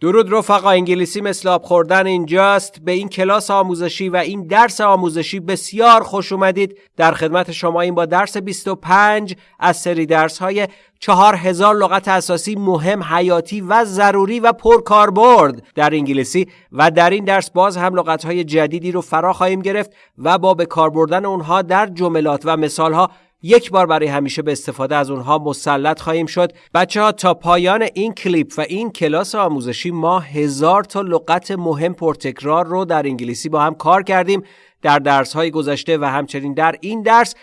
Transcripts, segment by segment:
درود رفقا انگلیسی مثل آب خوردن اینجاست. به این کلاس آموزشی و این درس آموزشی بسیار خوش اومدید. در خدمت شما این با درس 25 از سری درس های چهار هزار لغت اساسی مهم حیاتی و ضروری و پرکاربرد در انگلیسی. و در این درس باز هم لغت های جدیدی رو فرا خواهیم گرفت و با به کار بردن اونها در جملات و مثال ها یک بار برای همیشه به استفاده از اونها مسلط خواهیم شد. بچه ها تا پایان این کلیپ و این کلاس آموزشی ما هزار تا لغت مهم پرتکرار رو در انگلیسی با هم کار کردیم. در درس های گذشته و همچنین در این درس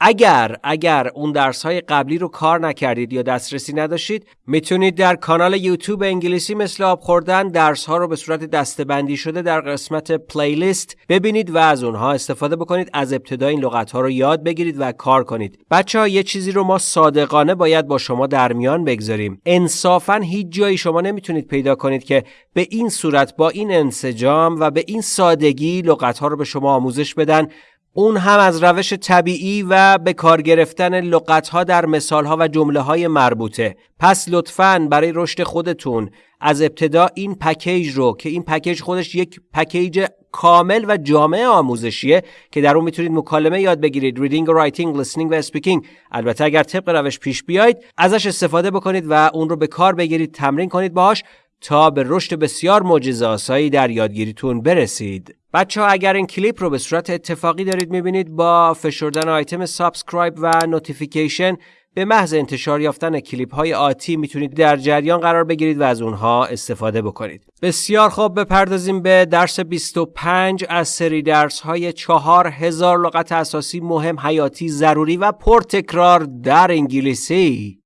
اگر اگر اون درس های قبلی رو کار نکردید یا دسترسی نداشتید می‌تونید در کانال یوتیوب انگلیسی مثل آب خوردن درس ها رو به صورت دستبندی شده در قسمت پلیلیست ببینید و از اونها استفاده بکنید از ابتدا این لغت ها رو یاد بگیرید و کار کنید. بچه ها یه چیزی رو ما صادقانه باید با شما در میان بگذاریم. انصافا هیچ جایی شما نمی‌تونید پیدا کنید که به این صورت با این انسجام و به این سادگی لغت ها رو به شما آموزش بدن اون هم از روش طبیعی و به کار گرفتن لغتها در مثالها و جمله های مربوطه. پس لطفاً برای رشد خودتون از ابتدا این پکیج رو که این پکیج خودش یک پکیج کامل و جامع آموزشیه که در اون می‌تونید مکالمه یاد بگیرید. ریدینگ و رایتینگ listening و اسپیکینگ البته اگر طبق روش پیش بیاید ازش استفاده بکنید و اون رو به کار بگیرید تمرین کنید باهاش تا به رشد بسیار معجزه آسایی در یادگیریتون برسید بچه ها اگر این کلیپ رو به صورت اتفاقی دارید می‌بینید با فشردن آیتم سابسکرایب و نوتیفیکیشن به محض انتشار یافتن کلیپ های آتی می‌تونید در جریان قرار بگیرید و از اونها استفاده بکنید. بسیار خوب بپردازیم به درس 25 از سری درس های 4000 لغت اساسی مهم حیاتی ضروری و پرتکرار در انگلیسی.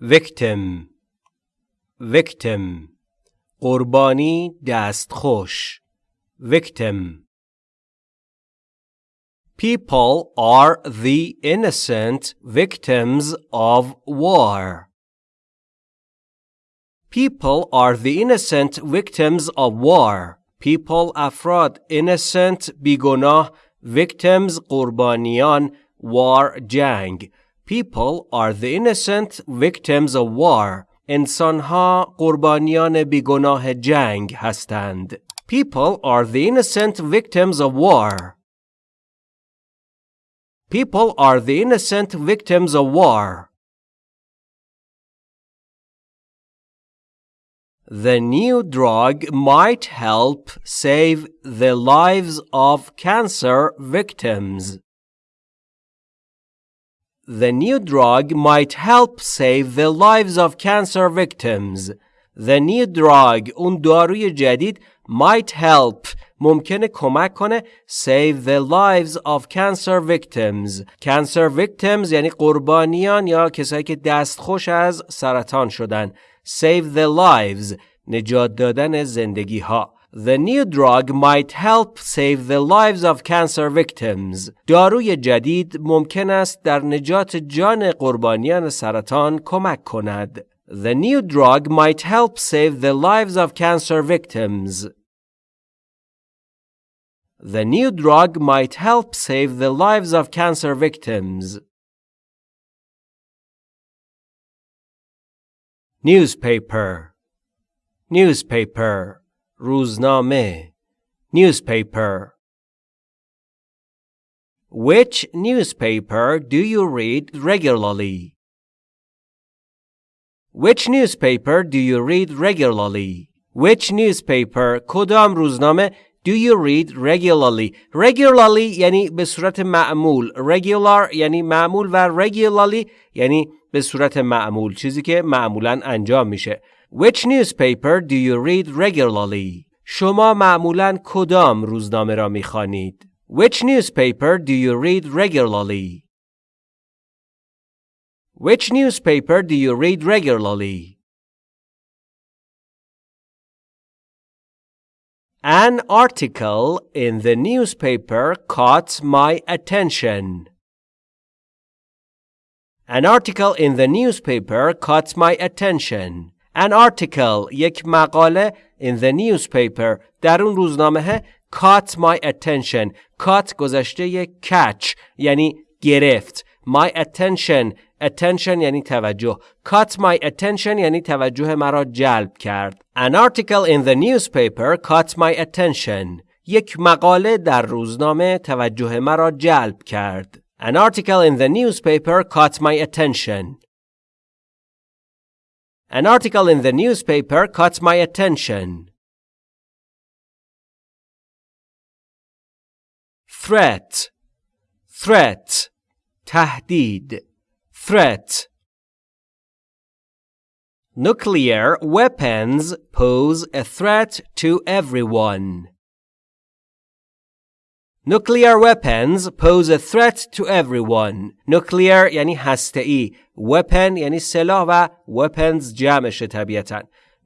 victim victim قربانی دستخوش victim People are the innocent victims of war. People are the innocent victims of war. People افراد innocent بیگناه victims قربانیان war جنگ People are the innocent victims of war. انسانها قربانیان بیگناه جنگ هستند. People are the innocent victims of war. People are the innocent victims of war. The new drug might help save the lives of cancer victims. The new drug might help save the lives of cancer victims. The new drug اون داروی جدید might help ممکنه کمک کنه save the lives of cancer victims. Cancer victims یعنی قربانیان یا کسایی که دستخوش از سرطان شدن. Save the lives نجات دادن زندگی ها. The new drug might help save the lives of cancer victims. داروی جدید ممکن است در نجات جان قربانیان سرطان کمک کند. The new drug might help save the lives of cancer victims. The new drug might help save the lives of cancer victims. Newspaper Newspaper روزنامه newspaper Which newspaper do you read regularly? Which newspaper do you read regularly? Which newspaper کدام روزنامه do you read regularly? Regularly یعنی به صورت معمول. Regular یعنی معمول و regularly یعنی به صورت معمول. چیزی که معمولا انجام میشه. Which newspaper do you read regularly? شما معمولا کدام روزنامه را میخوانید؟ Which newspaper do you read regularly? Which newspaper do you read regularly? An article in the newspaper caught my attention. An article in the newspaper caught my attention. An article یک مقاله in the newspaper در اون روزنامه caught my attention caught گذشته catch یعنی گرفت my attention attention یعنی توجه caught my attention یعنی توجه مرا جلب کرد an article in the newspaper caught my attention یک مقاله در روزنامه توجه مرا جلب کرد an article in the newspaper caught my attention An article in the newspaper caught my attention. Threat, threat, tahdid, threat. Nuclear weapons pose a threat to everyone. Nuclear weapons pose a threat to everyone. Nuclear یعنی هسته Weapon یعنی سلاح و weapons جمعشه طبیعتا.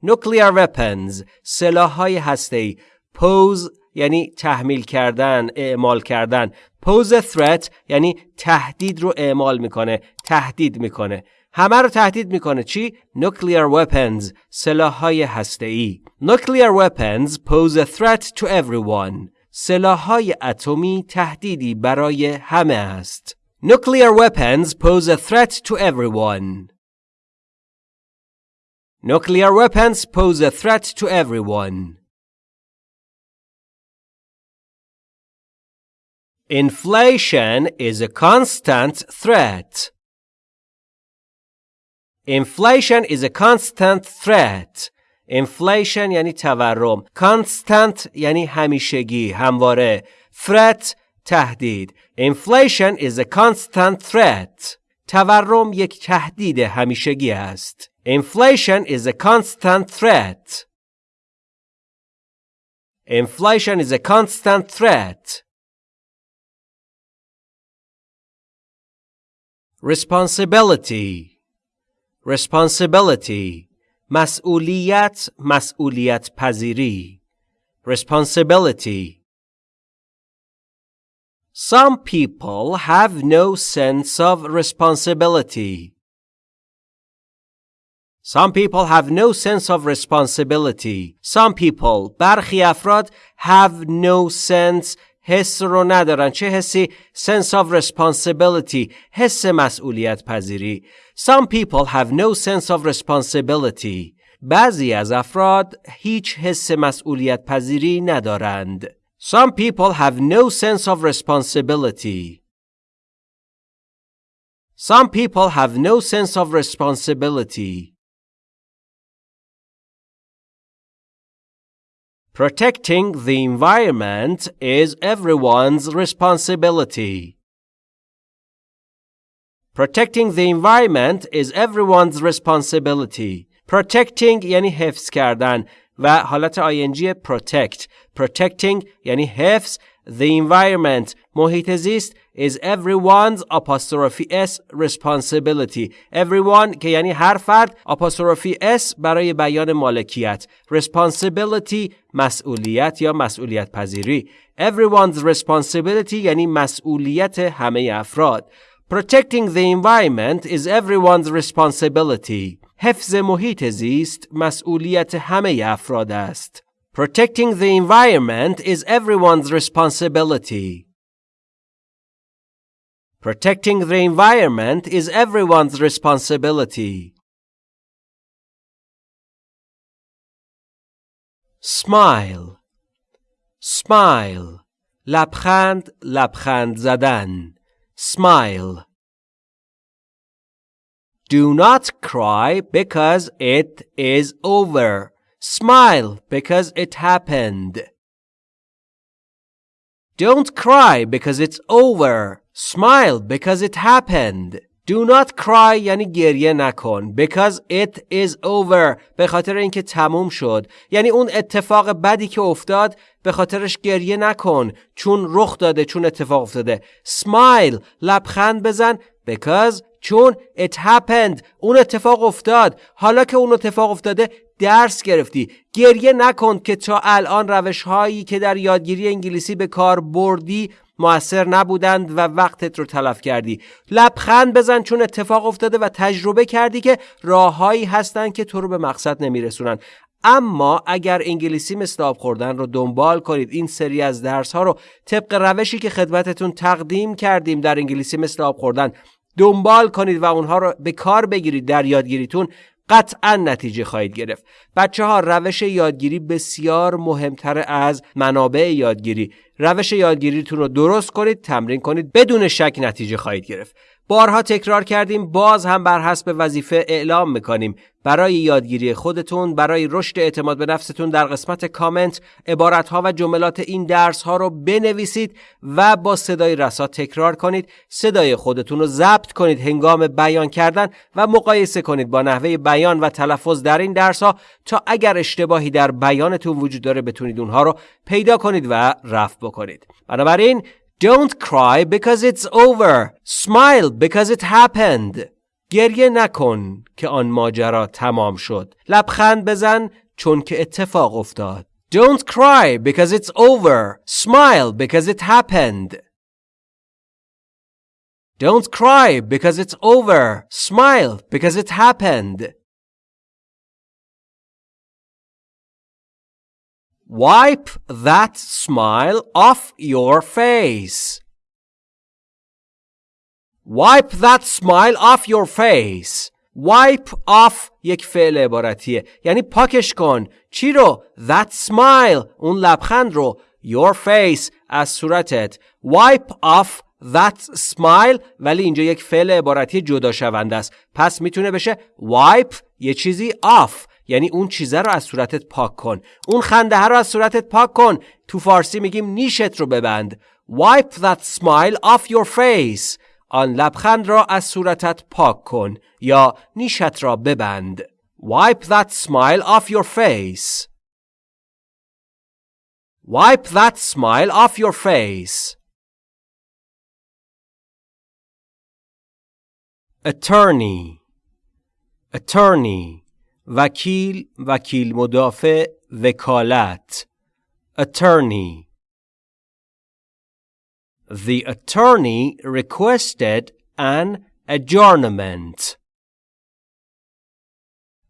Nuclear weapons سلاح های هسته Pose یعنی تحمیل کردن، اعمال کردن. Pose a threat یعنی تهدید رو اعمال می‌کنه، تهدید می‌کنه. همه رو تهدید می‌کنه چی؟ Nuclear weapons سلاح های هسته Nuclear weapons pose a threat to everyone. سلاحهای اتمی تهدیدی برای همه است. Nuclear weapons pose a threat to everyone. Nuclear weapons pose a threat to everyone. Inflation is a constant threat. Inflation is a constant threat. Inflation یعنی تورم constant یعنی همیشگی همواره threat تهدید inflation is a constant threat تورم یک تهدید همیشگی است inflation is a constant threat inflation is a constant threat responsibility responsibility مسئولیت مسئولیت پذیری responsibility Some people have no sense of responsibility. Some people have no sense of responsibility. Some people برخی افراد have no sense حس رو ندارن چه حسی sense of responsibility حس مسئولیت پذیری some people have no sense of responsibility بعضی از افراد هیچ حس مسئولیت پذیری ندارند some people have no sense of responsibility some people have no sense of responsibility Protecting the environment is everyone's responsibility. Protecting the environment is everyone's responsibility. Protecting یعنی حفظ کردن و حالت آینجی protect. Protecting یعنی حفظ The environment محیط زیست is everyone's apostrophe s responsibility everyone که یعنی هر فرد apostrophe s برای بیان مالکیت responsibility مسئولیت یا مسئولیت پذیری everyone's responsibility یعنی مسئولیت همه افراد protecting the environment is everyone's responsibility حفظ محیط زیست مسئولیت همه افراد است Protecting the environment is everyone's responsibility. Protecting the environment is everyone's responsibility. Smile Smile لبخند لبخند زدن Smile Do not cry because it is over. Smile because it happened. Don't cry because it's over. Smile because it happened. Do not cry یعنی گریه نکن. Because it is over. به خاطر اینکه تموم شد. یعنی اون اتفاق بدی که افتاد به خاطرش گریه نکن. چون رخ داده چون اتفاق افتاده. Smile لبخند بزن. Because چون it happened. اون اتفاق افتاد. حالا که اون اتفاق افتاده درس گرفتی. گریه نکن که تا الان روش هایی که در یادگیری انگلیسی به کار بردی موثر نبودند و وقتت رو تلف کردی. لبخند بزن چون اتفاق افتاده و تجربه کردی که راههایی هستند که تو رو به مقصد نمیرسونن. اما اگر انگلیسی مثل آب خوردن رو دنبال کنید این سری از درس ها رو طبق روشی که خدمتتون تقدیم کردیم در انگلیسی مثل آب خوردن دنبال کنید و اونها رو به کار بگیرید در یادگیریتون. قطعا نتیجه خواهید گرفت. بچه ها روش یادگیری بسیار مهمتر از منابع یادگیری. روش یادگیریتون رو درست کنید تمرین کنید بدون شک نتیجه خواهید گرفت. بارها تکرار کردیم باز هم بر حسب وظیفه اعلام می‌کنیم. برای یادگیری خودتون برای رشد اعتماد به نفستون در قسمت کامنت عبارت ها و جملات این درس ها رو بنویسید و با صدای رسا تکرار کنید. صدای خودتون رو ضبط کنید هنگام بیان کردن و مقایسه کنید با نحوه بیان و تلفظ در این درس ها تا اگر اشتباهی در بیانتون وجود داره بتونید اونها رو پیدا کنید و رفع بکنید. بنابراین Don't cry because it's over. Smile because it happened. گریه نکن که آن ماجرا تمام شد. لبخند بزن چون که اتفاق افتاد. Don't cry because it's over. Smile because it happened. Don't cry because it's over. Smile because it happened. Wipe that smile off your face. Wipe that smile off your face. Wipe off یک فعل عبارتیه یعنی پاکش کن چی رو؟ That smile اون لبخند رو Your face از صورتت Wipe off that smile ولی اینجا یک فعل عبارتی جدا شونده است پس می‌تونه بشه wipe یه چیزی off یعنی اون چیزه رو از صورتت پاک کن. اون خنده رو از صورتت پاک کن. تو فارسی میگیم نیشت رو ببند. Wipe that smile off your face. آن لبخند را از صورتت پاک کن یا نیشت را ببند. Wipe that smile off your face. Wipe that smile off your face. Attorney. Attorney. وکیل وکیل مدافع وکالت attorney The attorney requested an adjournment.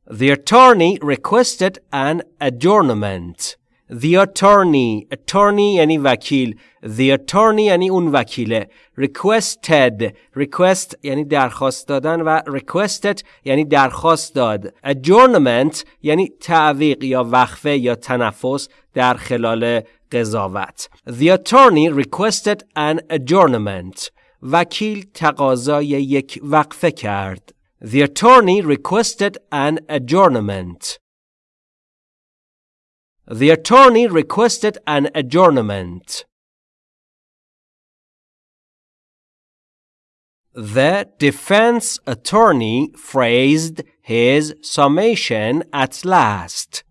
The attorney requested an adjournment. The attorney attorney یعنی وکیل The attorney یعنی اون وکیله Requested Request یعنی درخواست دادن و requested یعنی درخواست داد Adjournment یعنی تعویق یا وقفه یا تنفس در خلال قضاوت The attorney requested an adjournment وکیل تقاضای یک وقفه کرد The attorney requested an adjournment The attorney requested an adjournment. The defense attorney phrased his summation at last.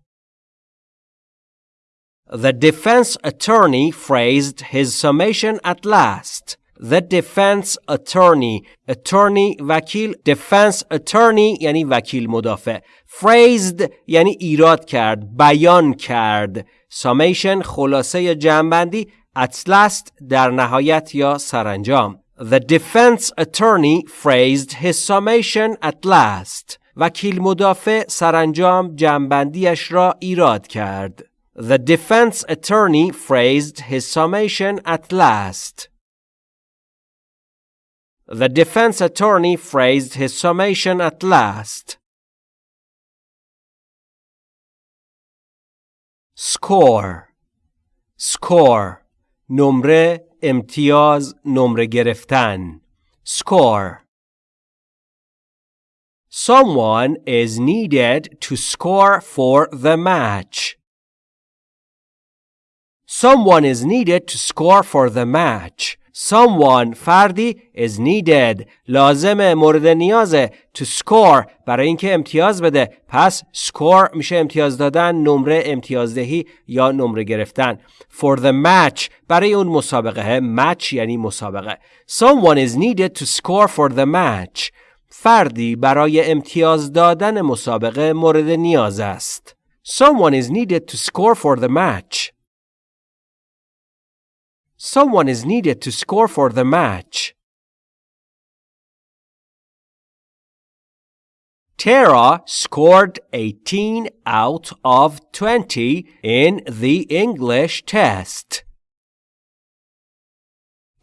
The defense attorney phrased his summation at last. The defense attorney attorney وکیل defense attorney یعنی وکیل مدافع phrased یعنی ایراد کرد بیان کرد summation خلاصه جمعبندی at last در نهایت یا سرانجام The defense attorney phrased his summation at last وکیل مدافع سرانجام جمعبندیش را ایراد کرد The defense attorney phrased his summation at last The defense attorney phrased his summation at last. Score Score نمره امتیاز نمره گرفتن Score Someone is needed to score for the match. Someone is needed to score for the match. Someone فردی is needed. لازم مورد نیازه to score. برای اینکه امتیاز بده. پس score میشه امتیاز دادن نمره امتیازدهی یا نمره گرفتن. For the match. برای اون مسابقه. Match یعنی مسابقه. Someone is needed to score for the match. فردی برای امتیاز دادن مسابقه مورد نیاز است. Someone is needed to score for the match. Someone is needed to score for the match. Tara scored 18 out of 20 in the English test.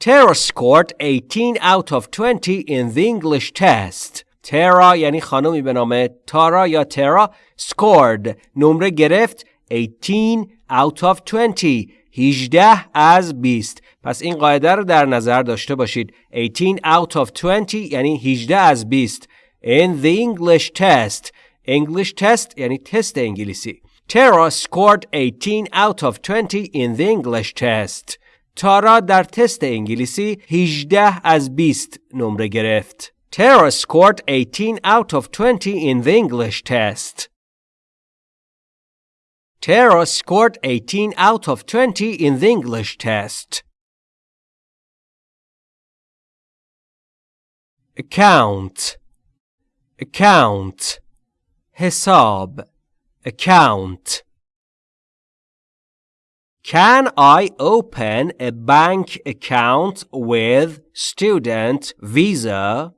Tara scored 18 out of 20 in the English test. Tara یعنی خانمی به نام تارا یا ترا scored نمره گرفت 18 out of 20 18 از 20 پس این قاعده رو در نظر داشته باشید 18 out of 20 یعنی 18 از 20 in the English test English test یعنی تست انگلیسی Tara scored 18 out of 20 in the English test تارا در تست انگلیسی 18 از 20 نمره گرفت Tara scored 18 out of 20 in the English test. Tara scored 18 out of 20 in the English test. Account Account hesab, Account Can I open a bank account with student visa?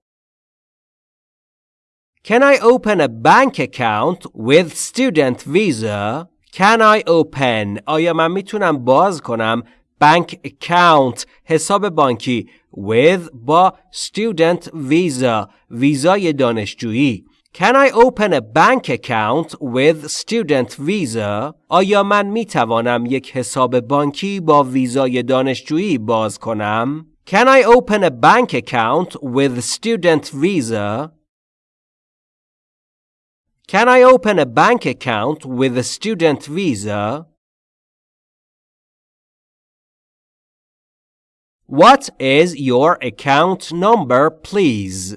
Can I open a bank account with student visa? Can I open آیا من می‌تونم باز کنم bank account حساب بانکی with با student visa ویزای دانشجویی Can I open a bank account with student visa? آیا من می توانم یک حساب بانکی با ویزای دانشجویی باز کنم؟ Can I open a bank account with student visa? Can I open a bank account with a student visa? What is your account number, please?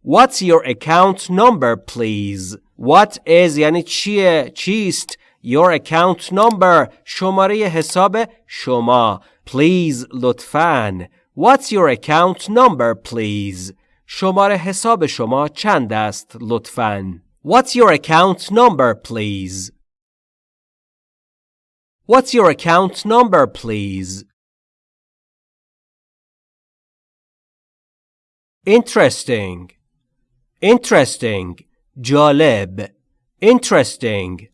What's your account number, please? What is یعنی چیه؟ چیست؟ Your account number شماره حساب شما. Please لطفاً. What's your account number, please? شماره حساب شما چند است لطفاً؟ What's your account number please? What's your account number please? Interesting Interesting جالب Interesting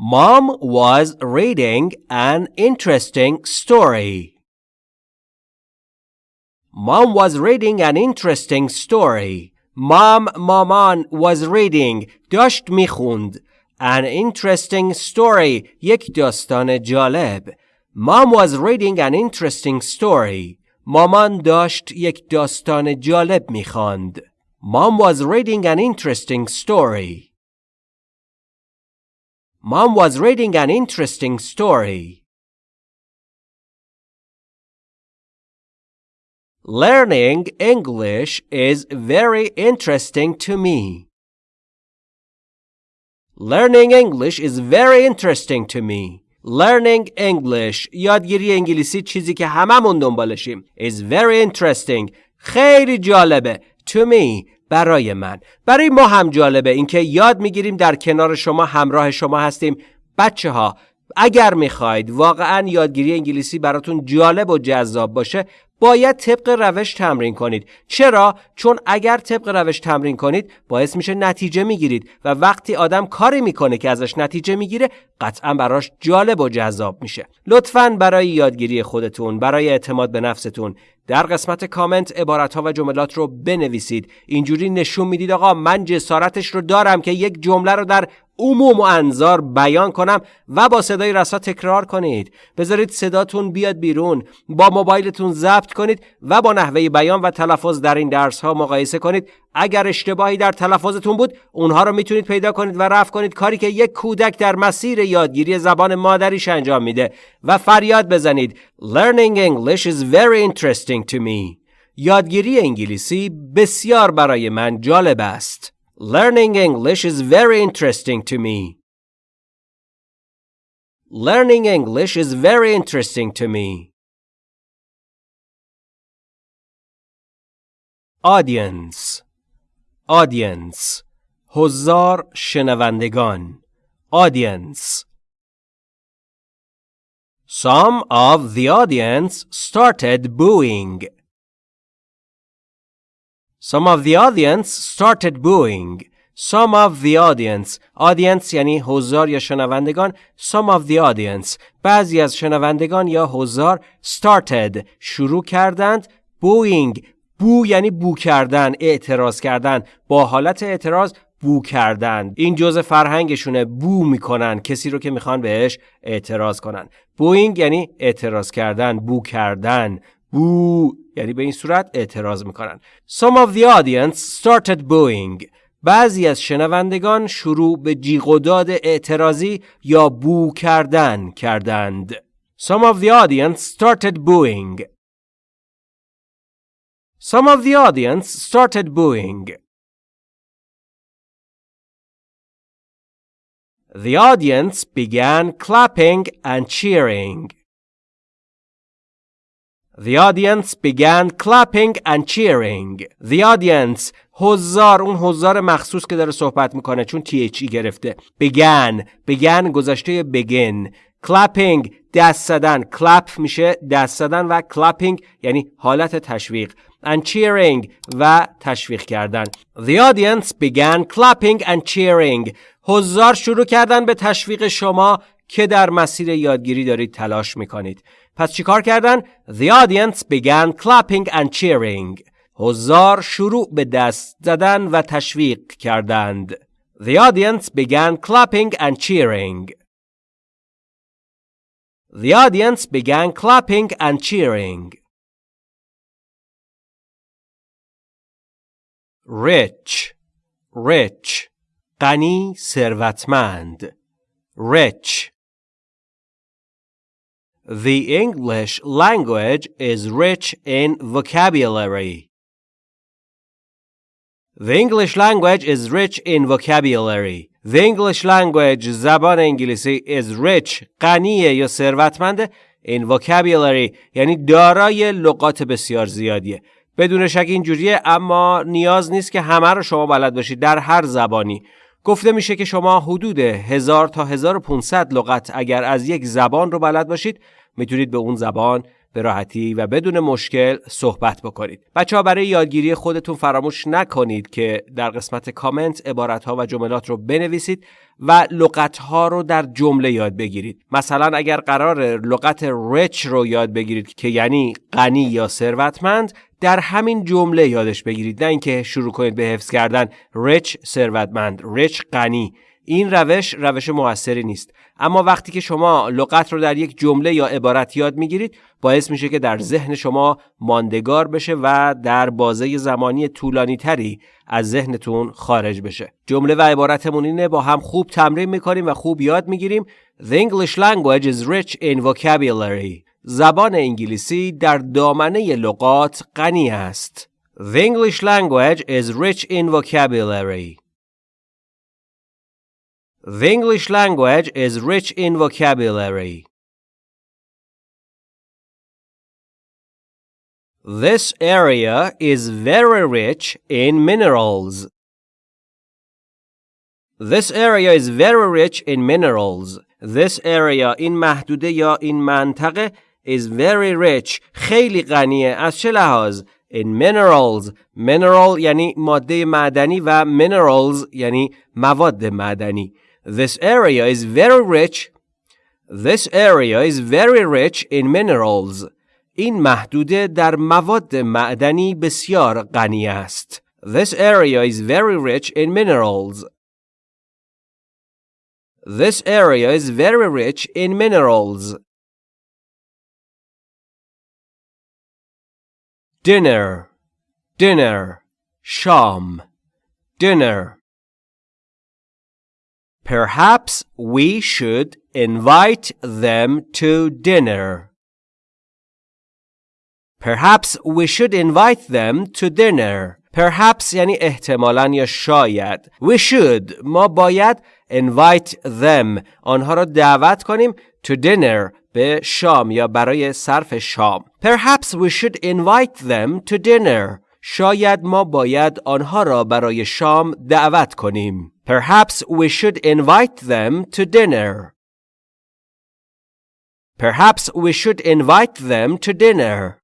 Mom was reading an interesting story. Mom was reading an interesting story. Mom مامان was reading داشت میخوند an interesting story یک داستان جالب Mom was reading an interesting story. مامان داشت یک داستان جالب میخواند. Mom was reading an interesting story. Mom was reading an interesting story. Learning English is very interesting to me. Learning English is very interesting to me. Learning English یادگیری انگلیسی چیزی که هممون دنبالشیم is very interesting خیلی جالبه to me برای من برای ما هم جالبه اینکه یاد می‌گیریم در کنار شما همراه شما هستیم بچه ها اگر می‌خواید واقعا یادگیری انگلیسی براتون جالب و جذاب باشه باید طبق روش تمرین کنید. چرا؟ چون اگر طبق روش تمرین کنید باعث میشه نتیجه می‌گیرید و وقتی آدم کاری می‌کنه که ازش نتیجه می‌گیره قطعا براش جالب و جذاب میشه. لطفا برای یادگیری خودتون برای اعتماد به نفستون در قسمت کامنت عبارت ها و جملات رو بنویسید. اینجوری نشون می‌دید آقا من جسارتش رو دارم که یک جمله رو در عموم و انظار بیان کنم و با صدای رسا تکرار کنید. بذارید صداتون بیاد بیرون. با موبایلتون ضبط کنید و با نحوه بیان و تلفظ در این درس ها مقایسه کنید. اگر اشتباهی در تلفظتون بود اونها رو می‌تونید پیدا کنید و رفع کنید. کاری که یک کودک در مسیر یادگیری زبان مادریش انجام میده. و فریاد بزنید. Learning English is very interesting to me. یادگیری انگلیسی بسیار برای من جالب است. Learning English is very interesting to me. Learning English is very interesting to me. Audience Audience حضار شنوندگان Audience Some of the audience started booing. Some of the audience started booing. Some of the audience audience یعنی حضار یا شنوندگان. Some of the audience بعضی از شنوندگان یا حضار started شروع کردند booing. بو یعنی بو کردن اعتراض کردن. با حالت اعتراض بو کردن. این جزء فرهنگشونه. بو می‌کنن. کسی رو که می‌خوان بهش اعتراض کنن. بوینگ یعنی اعتراض کردن بو کردن. بو یعنی به این صورت اعتراض می‌کنن Some of the audience started booing بعضی از شنوندگان شروع به جیغ و داد اعتراضی یا بو کردن کردند Some of the audience started booing Some of the audience started booing The audience began clapping and cheering. The audience began clapping and cheering. The audience حضار اون حضار مخصوص که داره صحبت می‌کنه چون THE گرفته began began گذشته begin clapping دست زدن clap میشه دست زدن و clapping یعنی حالت تشویق and cheering و تشویق کردن The audience began clapping and cheering حضار شروع کردن به تشویق شما که در مسیر یادگیری دارید تلاش می‌کنید پس چیکار کردن؟ The audience began clapping and cheering حضار شروع به دست زدن و تشویق کردند The audience began clapping and cheering The audience began clapping and cheering Rich Rich غنی ثروتمند rich The English language is rich in vocabulary. The English language is rich in vocabulary. The English language زبان انگلیسی is rich غنیه یا ثروتمند in vocabulary یعنی دارای لغات بسیار زیادیه بدون شک اینجوریه اما نیاز نیست که همه رو شما بلد باشید در هر زبانی گفته میشه که شما حدود 1000 تا 1500 لغت اگر از یک زبان رو بلد باشید می‌تونید به اون زبان به راحتی و بدون مشکل صحبت بکنید. بچه ها برای یادگیری خودتون فراموش نکنید که در قسمت کامنت عبارت ها و جملات رو بنویسید و لغت ها رو در جمله یاد بگیرید. مثلا اگر قرار لغت rich رو یاد بگیرید که یعنی غنی یا ثروتمند در همین جمله یادش بگیرید نه اینکه شروع کنید به حفظ کردن rich ثروتمند rich غنی این روش روش موثری نیست. اما وقتی که شما لغت رو در یک جمله یا عبارت یاد می‌گیرید باعث میشه که در ذهن شما ماندگار بشه و در بازه زمانی طولانی تری از ذهنتون خارج بشه. جمله و عبارتمون اینه با هم خوب تمرین می‌کنیم و خوب یاد می‌گیریم. The English language is rich in vocabulary. زبان انگلیسی در دامنه لغات غنی است. The English language is rich in vocabulary. The English language is rich in vocabulary. This area is very rich in minerals. This area is very rich in minerals. This area in محدوده یا این منطقه is very rich خیلی غنیه از چه لحاظ in minerals mineral یعنی ماده معدنی و minerals یعنی مواد معدنی This area is very rich. This area is very rich in minerals. این محدوده در مواد معدنی بسیار غنی است. This area is very rich in minerals. This area is very rich in minerals. Dinner, dinner, sham, dinner. Perhaps we should invite them to dinner. Perhaps we should invite them to dinner. Perhaps یعنی احتمالا یا شاید. We should ما باید invite them آنها را دعوت کنیم to dinner به شام یا برای صرف شام. Perhaps we should invite them to dinner. شاید ما باید آنها را برای شام دعوت کنیم. Perhaps we should invite them to dinner. Perhaps we should invite them to dinner.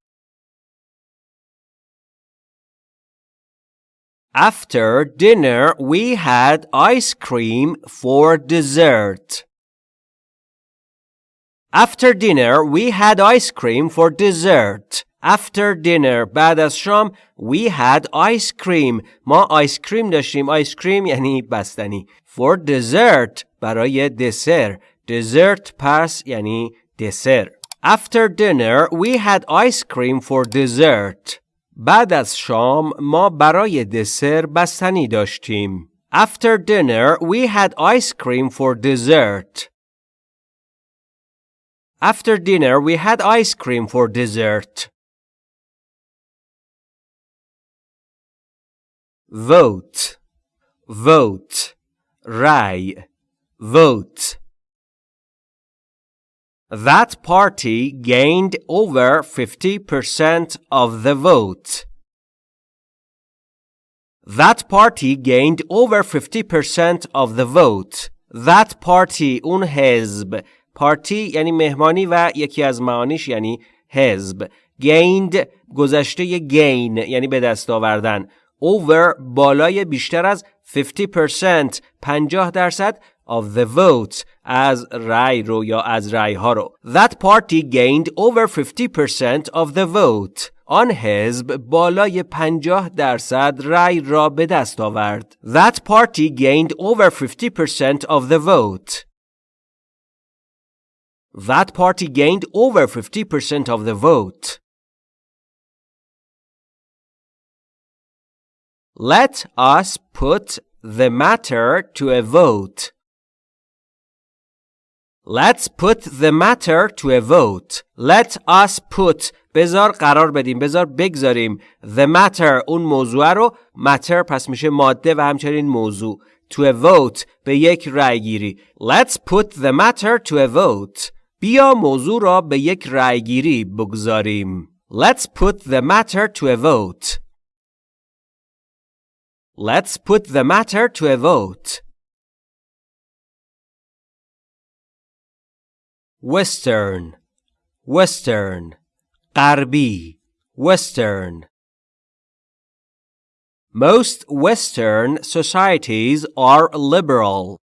After dinner, we had ice cream for dessert. After dinner, we had ice cream for dessert. After dinner بعد از شام we had ice cream ما آیس کریم داشتیم آیس کریم یعنی بستنی for dessert برای دسر dessert پس یعنی دسر After dinner we had ice cream for dessert بعد از شام ما برای دسر بستنی داشتیم. After dinner we had ice cream for dessert. After dinner we had ice cream for dessert. Vote Vote رای Vote that party gained over 50% of the vote. That party gained over 50% of the vote. That party اون حزب پارتی یعنی مهمانی و یکی از معانیش یعنی حزب gained گذشته gain یعنی به دست آوردن over بالای بیشتر از 50% 50 درصد of the vote از رای رو یا از رای ها رو That party gained over 50% of the vote آن حزب بالای 50 درصد رای را به دست آورد That party gained over 50% of the vote That party gained over 50% of the vote Let us put the matter to a vote. Let's put the matter to a vote. Let us put بذار قرار بدیم بذار بگذاریم the matter اون موضوع رو matter پس میشه ماده و همچنین موضوع to a vote به یک رای گیری Let's put the matter to a vote بیا موضوع را به یک رای گیری بگذاریم Let's put the matter to a vote Let's put the matter to a vote western western غربی western Most Western societies are liberal.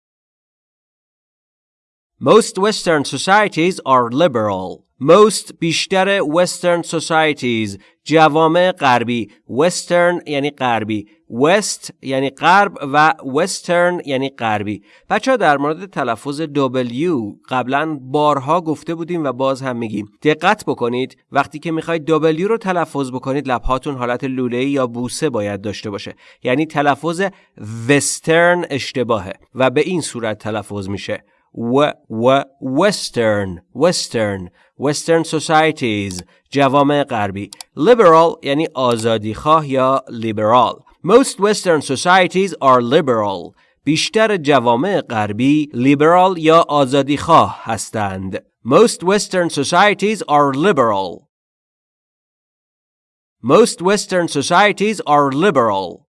Most Western societies are liberal. Most بیشتر Western societies جوامع غربی. Western یعنی غربی. West یعنی غرب و Western یعنی غربی. بچه در مورد تلفظ W قبلا بارها گفته بودیم و باز هم میگیم. دقت بکنید. وقتی که می‌خواید W رو تلفظ بکنید لبهاتون حالت لوله یا بوسه باید داشته باشه. یعنی تلفظ Western اشتباهه و به این صورت تلفظ میشه. و و وسترن وسترن وسترن سوسایتیز جوامع غربی. لیبرال یعنی آزادی خواه یا لیبرال موست وسترن سوسایتیز آر لیبرال بیشتر جوامع غربی لیبرال یا آزادی خواه هستند. موست وسترن سوسایتیز آر لیبرال موست وسترن سوسایتیز آر لیبرال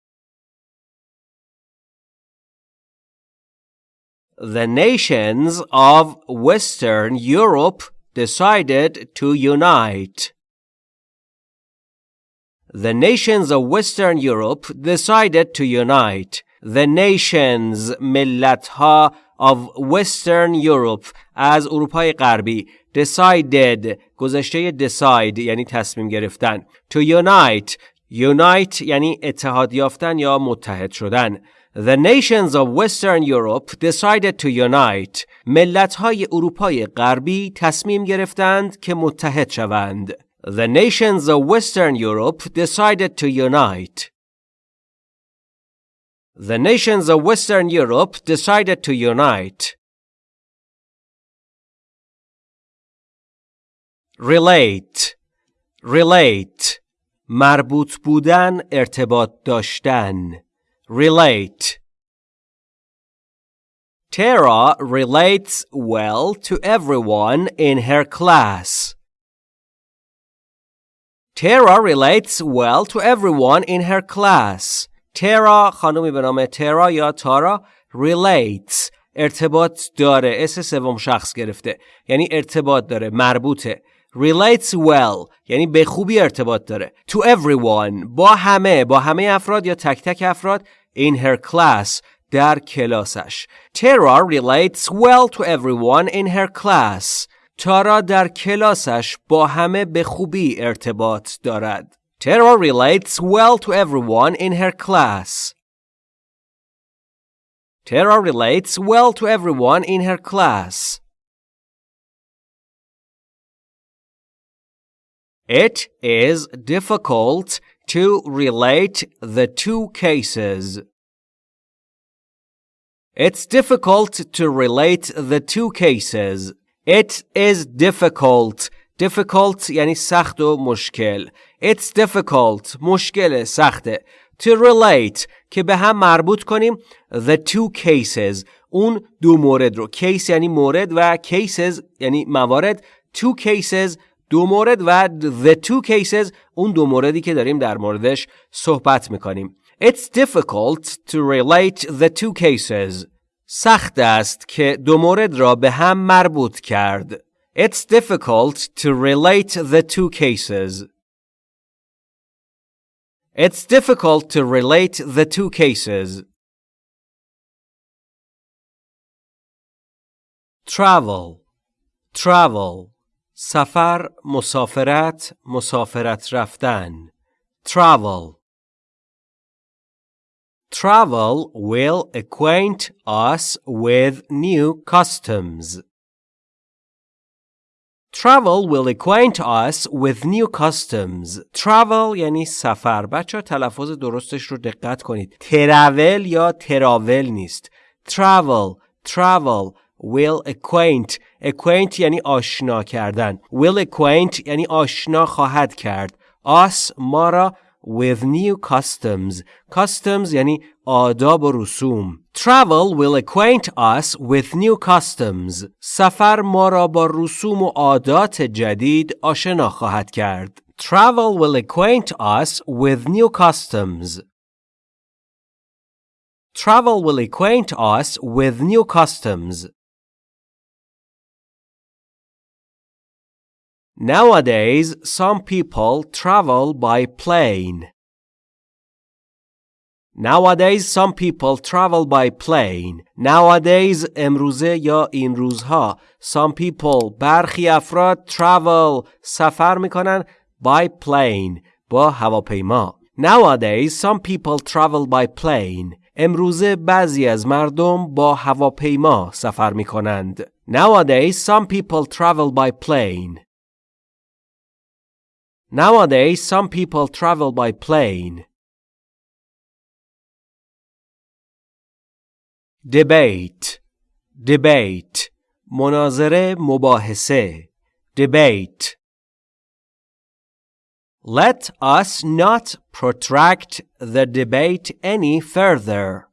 the nations of Western Europe decided to unite. The nations of Western Europe decided to unite. The nations ملتها of Western Europe از اروپای غربی decided گذشته decide یعنی تصمیم گرفتن to unite unite یعنی اتحاد یافتن یا متحد شدن The nations of Western Europe decided to unite. ملت‌های اروپای غربی تصمیم گرفتند که متحد شوند. The nations of Western Europe decided to unite. The nations of Western Europe decided to unite. Relate Relate مربوط بودن ارتباط داشتن relate. Tara relates well to everyone in her class. Tara relates well to everyone in her class. Tara خانومی به نام ترا یا تارا relates ارتباط داره اس سوم شخص گرفته یعنی ارتباط داره مربوطه relates well یعنی به خوبی ارتباط داره to everyone با همه با همه افراد یا تک تک افراد in her class در کلاسش Tara relates well to everyone in her class تارا در کلاسش با همه به خوبی ارتباط دارد Tara relates well to everyone in her class Tara relates well to everyone in her class. It is difficult to relate the two cases. It's difficult to relate the two cases. It is difficult. Difficult یعنی سخت و مشکل. It's difficult. مشکل سخته. To relate که به هم مربوط کنیم the two cases اون دو مورد رو case یعنی مورد و cases یعنی موارد two cases دو مورد و the two cases اون دو موردی که داریم در موردش صحبت می‌کنیم It's difficult to relate the two cases سخت است که دو مورد را به هم مربوط کرد It's difficult to relate the two cases It's difficult to relate the two cases. Travel Travel سفر مسافرت مسافرت رفتن Travel Travel will acquaint us with new customs. Travel will acquaint us with new customs. Travel یعنی سفر. بچه تلفظ درستش رو دقت کنید. تراول یا تراول نیست. Travel, travel, will acquaint. acquaint یعنی آشنا کردن. will acquaint یعنی آشنا خواهد کرد. us ما را with new customs. customs یعنی آداب و رسوم. Travel will acquaint us with new customs. سفر ما را با رسوم و عادات جدید آشنا خواهد کرد. Travel will acquaint us with new customs. Travel will acquaint us with new customs. Nowadays, some people travel by plane. Nowadays, some people travel by plane. Nowadays, امروزه یا این روزها. Some people, برخی افراد travel, سفر میکنن by plane, با هواپیما. Nowadays, some people travel by plane. امروزه بعضی از مردم با هواپیما سفر می کنند. Nowadays, some people travel by plane. Nowadays, some people travel by plane. debate debate مناظره مباحثه debate Let us not protract the debate any further.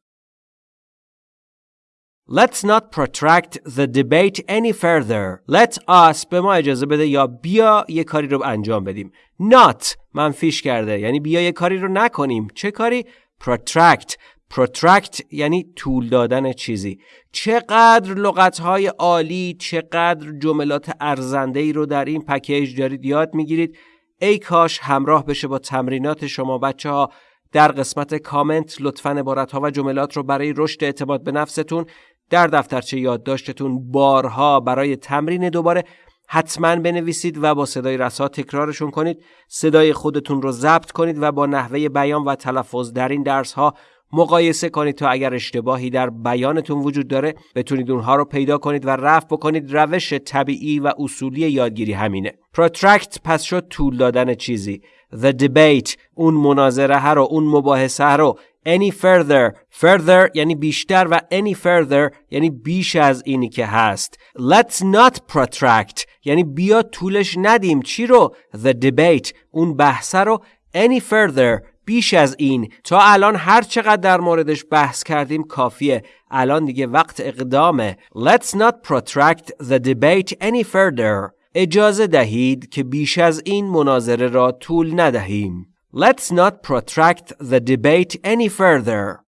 Let's not protract the debate any further. Let us به ما اجازه بده یا بیا یه کاری رو انجام بدیم. Not منفیش کرده یعنی بیا یه کاری رو نکنیم. چه کاری؟ Protract protract یعنی طول دادن چیزی چقدر لغتهای عالی چقدر جملات ارزنده ای رو در این پکیج دارید یاد می‌گیرید ای کاش همراه بشه با تمرینات شما بچه ها در قسمت کامنت لطفا عبارت ها و جملات رو برای رشد اعتماد به نفستون در دفترچه یادداشتتون بارها برای تمرین دوباره حتما بنویسید و با صدای رسا تکرارشون کنید. صدای خودتون رو ضبط کنید و با نحوه بیان و تلفظ در این درس ها مقایسه کنید تا اگر اشتباهی در بیانتون وجود داره بتونید اونها رو پیدا کنید و رفع بکنید. روش طبیعی و اصولی یادگیری همینه. Protract پس شد طول دادن چیزی. The debate اون مناظره رو اون مباحثه رو any further. Further یعنی بیشتر و any further یعنی بیش از اینی که هست. Let's not protract. یعنی بیا طولش ندیم. چی رو؟ The debate. اون بحثه رو any further. بیش از این. تا الان هر چقدر در موردش بحث کردیم کافیه. الان دیگه وقت اقدامه. Let's not protract the debate any further. اجازه دهید که بیش از این مناظره را طول ندهیم. Let's not protract the debate any further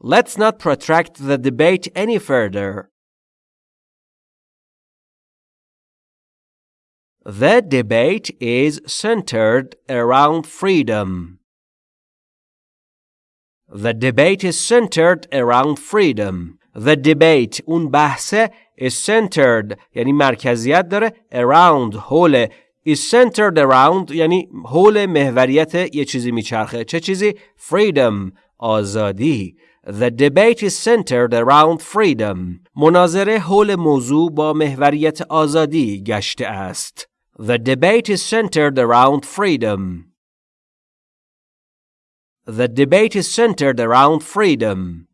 Let's not protract the debate any further The debate is centered around freedom. The debate is centered around freedom. The debate اون بحثه is centered یعنی مرکزیت داره around حول Is centered around یعنی حول محوریت یه چیزی میچرخه چه چیزی freedom آزادی The debate is centered around freedom مناظره حول موضوع با محوریت آزادی گشته است The debate is centered around freedom The debate is centered around freedom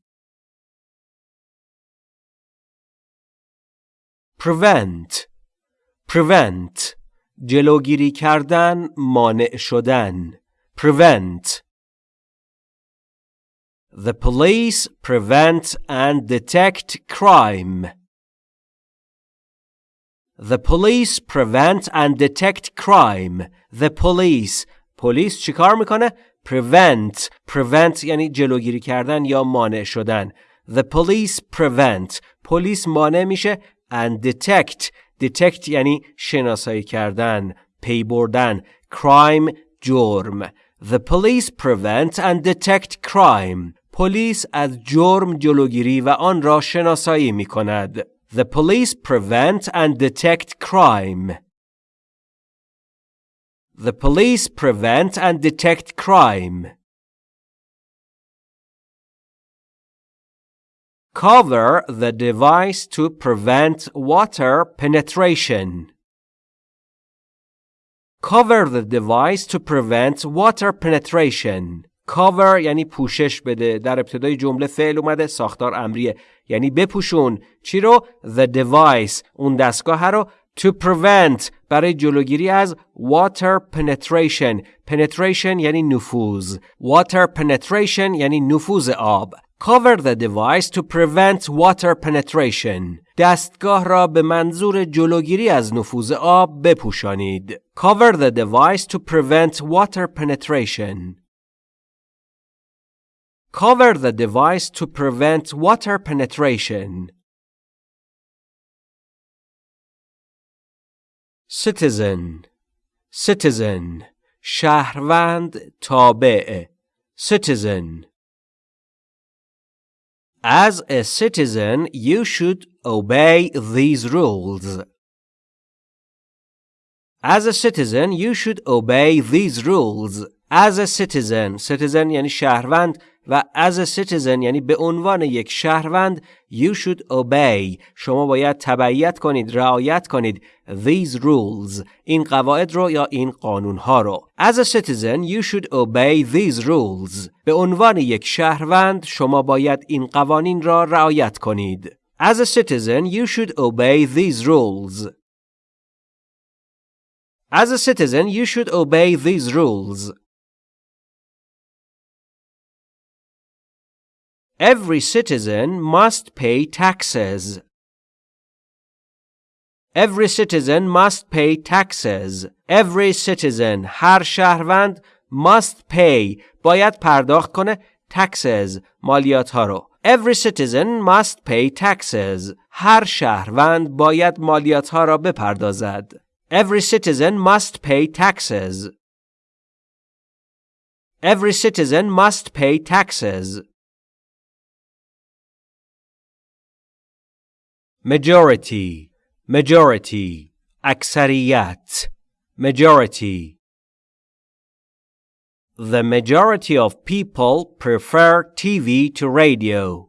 prevent prevent جلوگیری کردن مانع شدن prevent The police prevent and detect crime. The police prevent and detect crime. The police پلیس چیکار می‌کنه؟ prevent prevent یعنی جلوگیری کردن یا مانع شدن. The police prevent پلیس مانع میشه and detect detect یعنی شناسایی کردن پی بردن crime جرم The police prevent and detect crime پلیس از جرم جلوگیری و آن را شناسایی می کند. The police prevent and detect crime. The police prevent and detect crime. Cover the device to prevent water penetration. Cover the device to prevent water penetration. Cover یعنی پوشش بده در ابتدای جمله فعل اومده ساختار امریه یعنی بپوشون چی رو the device اون دستگاه رو to prevent برای جلوگیری از water penetration penetration یعنی نفوذ water penetration یعنی نفوذ آب Cover the device to prevent water penetration. دستگاه را به منظور جلوگیری از نفوذ آب بپوشانید. Cover the device to prevent water penetration. Cover the device to prevent water penetration. Citizen Citizen شهروند تابع Citizen As a citizen, you should obey these rules. As a citizen, you should obey these rules. As a citizen, citizen یعنی شهروند و as a citizen یعنی به عنوان یک شهروند you should obey شما باید تبعیت کنید رعایت کنید these rules این قواعد رو یا این قانون ها رو as a citizen you should obey these rules به عنوان یک شهروند شما باید این قوانین را رعایت کنید as a citizen you should obey these rules as a citizen you should obey these rules Every citizen must pay taxes. Every citizen must pay taxes. Every citizen هر شهروند must pay باید پرداخت کنه taxes مالیات ها رو. Every citizen must pay taxes. هر شهروند باید مالیات ها را بپردازد. Every citizen must pay taxes. Every citizen must pay taxes. majority majority اکثریت majority The majority of people prefer TV to radio.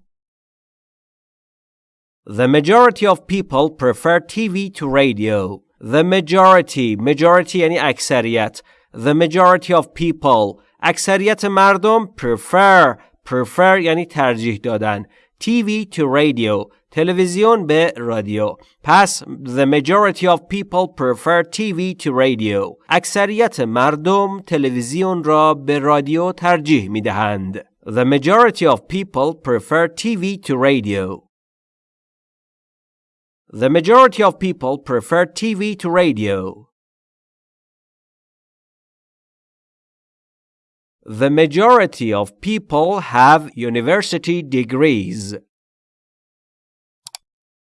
The majority of people prefer TV to radio. The majority majority یعنی اکثریت The majority of people اکثریت مردم prefer prefer یعنی ترجیح دادن TV to radio تلویزیون به رادیو پس The majority of people prefer TV to radio اکثریت مردم تلویزیون را به رادیو ترجیح می دهند The majority of people prefer TV to radio The majority of people prefer TV to radio The majority of people have university degrees.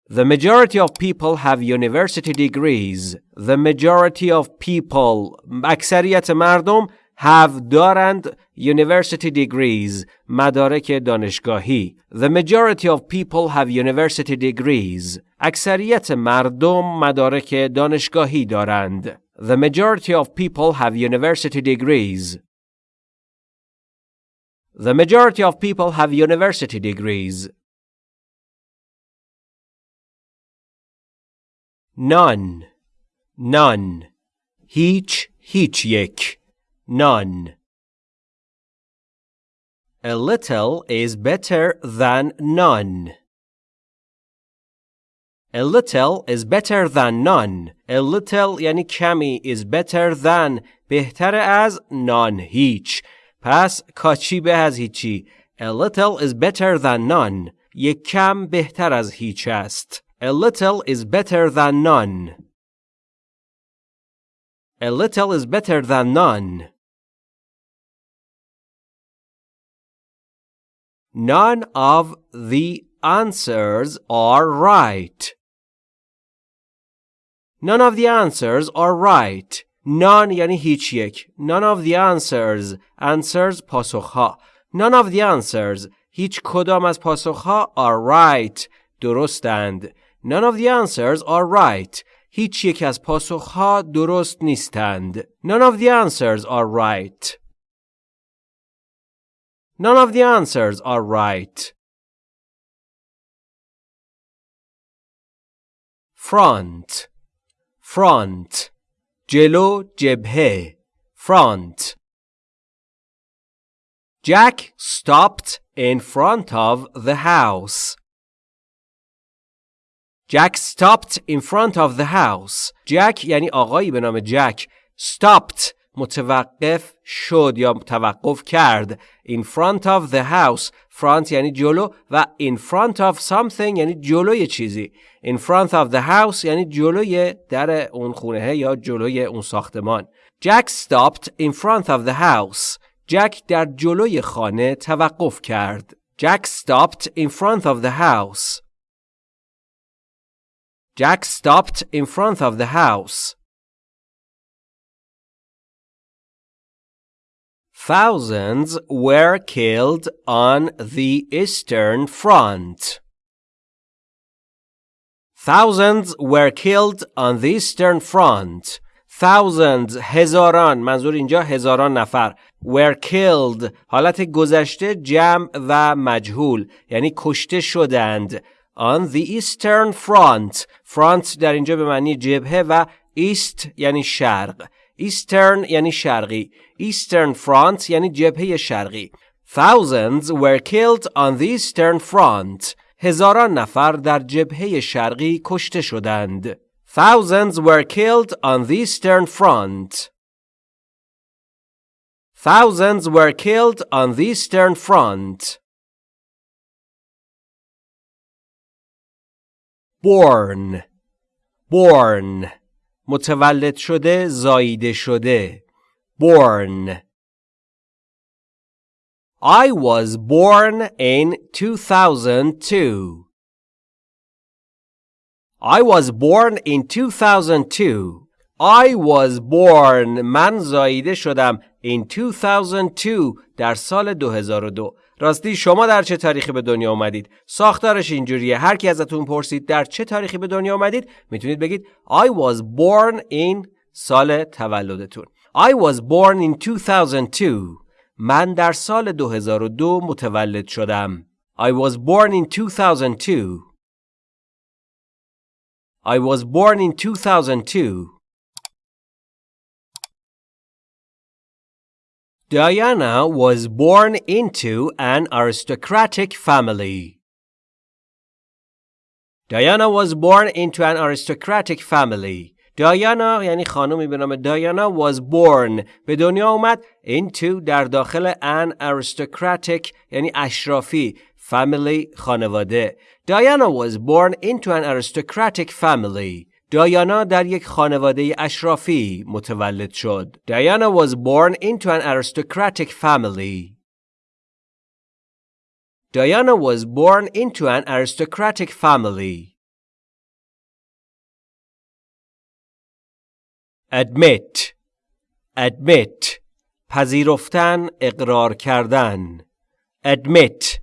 The majority of people have university degrees. The majority of people اکثریت مردم have دارند university degrees مدارک دانشگاهی The majority of people have university degrees اکثریت مردم مدارک دانشگاهی دارند The majority of people have university degrees The majority of people have university degrees None None هیچ هیچ یک None A little is better than none. A little is better than none. A little یعنی کمی is better than بهتر از none هیچ. پس کاچی به از هیچی. A little is better than none. یک کم بهتر از هیچ است. A little is better than none. A little is better than none. None of the answers are right. None of the answers are right. None یعنی هیچ یک. None of the answers. Answers پاسخها. None of the answers. هیچ کدام از پاسخها are right. درستند. None of the answers are right. هیچ یک از پاسخها درست نیستند. None of the answers are right. None of the answers are right. Front Front جلو جبهه Front Jack stopped in front of the house. Jack stopped in front of the house. Jack یعنی آقایی به نام جک stopped متوقف شد یا توقف کرد in front of the house front یعنی جلو و in front of something یعنی جلوی چیزی in front of the house یعنی جلوی در اون خونه یا جلوی اون ساختمان Jack stopped in front of the house جک در جلوی خانه توقف کرد Jack stopped in front of the house Jack stopped in front of the house Thousands were killed on the Eastern Front. Thousands were killed on the Eastern Front. Thousands هزاران منظور اینجا هزاران نفر were killed حالت گذشته جمع و مجهول یعنی کشته شدند on the Eastern Front front در اینجا به معنی جبهه و east یعنی شرق Eastern یعنی شرقی Eastern Front یعنی جبهه شرقی Thousands were killed on the Eastern Front هزاران نفر در جبهه شرقی کشته شدند Thousands were killed on the Eastern Front Thousands were killed on the Eastern Front Born Born متولد شده زاییده شده born I was born in 2002 I was born in 2002 I was born من زاییده شدم in 2002 در سال 2002 راستی شما در چه تاریخی به دنیا آمدید ساختارش اینجوریه. هر کی ازتون پرسید در چه تاریخی به دنیا آمدید می‌تونید بگید I was born in سال تولدتون. I was born in 2002 من در سال 2002 متولد شدم. I was born in 2002 I was born in 2002 Diana was born into an aristocratic family. Diana was born into an aristocratic family. Diana یعنی خانمی به نام Diana was born به دنیا اومد into در داخل an aristocratic یعنی اشرافی family خانواده. Diana was born into an aristocratic family. دایانا در یک خانواده اشرافی متولد شد. Diana was born into an aristocratic family. Diana was born into an aristocratic family. Admit Admit پذیرفتن اقرار کردن Admit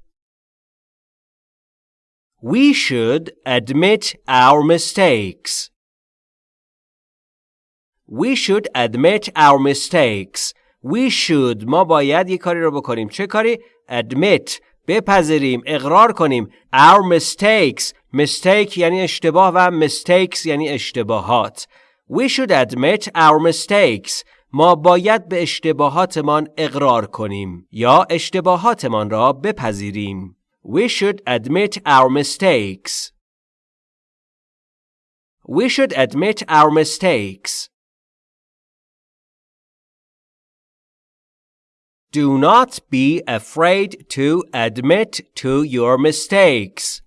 We should admit our mistakes. We should admit our mistakes. We should ما باید یه کاری رو بکنیم. چه کاری؟ Admit بپذیریم اقرار کنیم our mistakes mistake یعنی اشتباه و mistakes یعنی اشتباهات we should admit our mistakes ما باید به اشتباهاتمان اقرار کنیم یا اشتباهاتمان را بپذیریم We should admit our mistakes. We should admit our mistakes. Do not be afraid to admit to your mistakes.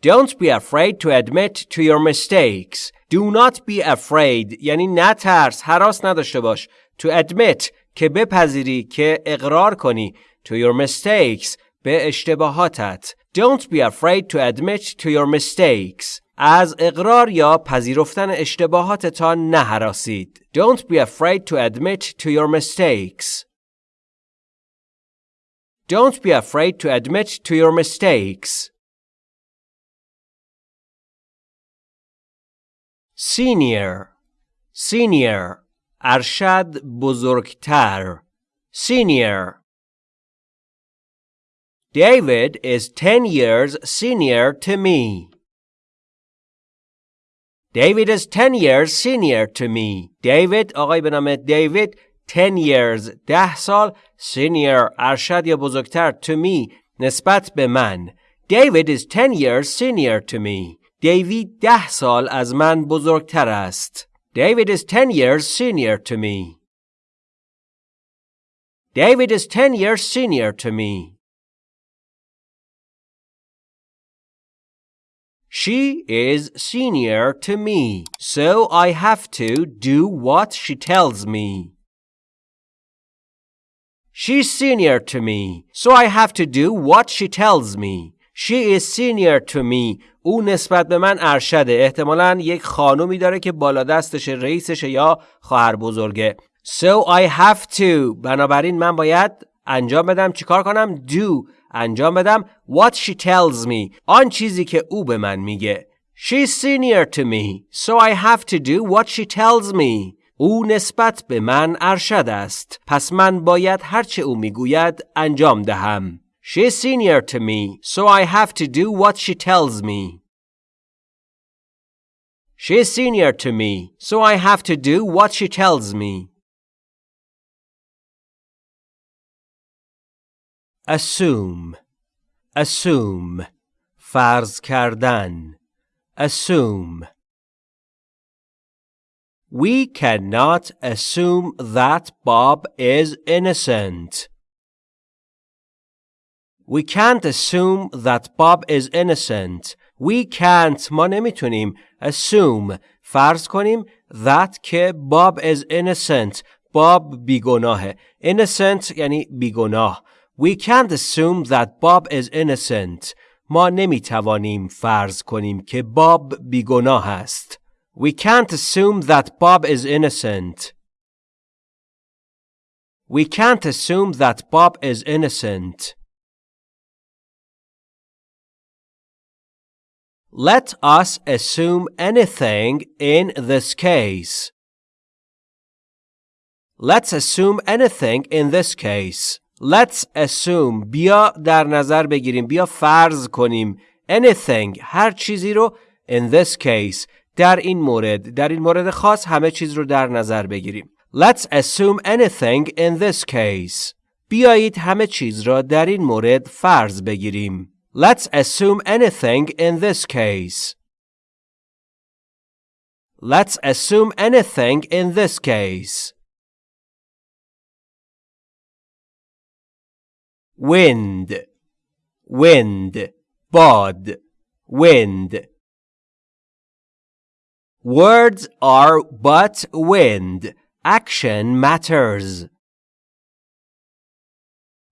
Don't be afraid to admit to your mistakes. Do not be afraid یعنی نترس حراس نداشته باش. To admit که بپذیری که اقرار کنی to your mistakes به اشتباهاتت Don't be afraid to admit to your mistakes از اقرار یا پذیرفتن اشتباهاتتان نهراسید Don't be afraid to admit to your mistakes Don't be afraid to admit to your mistakes Senior Senior ارشد بزرگتر Senior David is 10 years senior to me. David is 10 years senior to me. David آقای به نام دیوید 10 years 10 سال senior ارشد یا بزرگتر to me نسبت به من. David is 10 years senior to me. دیوید 10 سال از من بزرگتر است. David is 10 years senior to me. David is 10 years senior to me. She is senior to me, so I have to do what she tells me. She's senior to me, so I have to do what she tells me. She is senior to me. او نسبت به من ارشده. احتمالا یک خانومی داره که بالا دستش رئیسشه یا خواهر بزرگه. So I have to. بنابراین من باید انجام بدم چیکار کنم؟ Do. انجام بدم what she tells me آن چیزی که او به من میگه She's senior to me so I have to do what she tells me او نسبت به من ارشد است پس من باید هرچه او می‌گوید انجام دهم She's senior to me so I have to do what she tells me She's senior to me so I have to do what she tells me assume assume فرض کردن assume We cannot assume that Bob is innocent. We can't assume that Bob is innocent. We can't ما نمیتونیم assume فرض کنیم that که Bob is innocent. Bob بیگناهه. Innocent یعنی بیگناه. We can't assume that Bob is innocent. ما نمی توانیم فرض کنیم که باب بیگناه است. We can't assume that Bob is innocent. We can't assume that Bob is innocent. Let us assume anything in this case. Let's assume anything in this case. Let's assume بیا در نظر بگیریم بیا فرض کنیم anything هر چیزی رو in this case در این مورد در این مورد خاص همه چیز رو در نظر بگیریم Let's assume anything in this case بیایید همه چیز را در این مورد فرض بگیریم Let's assume anything in this case Let's assume anything in this case wind wind bad wind words are but wind action matters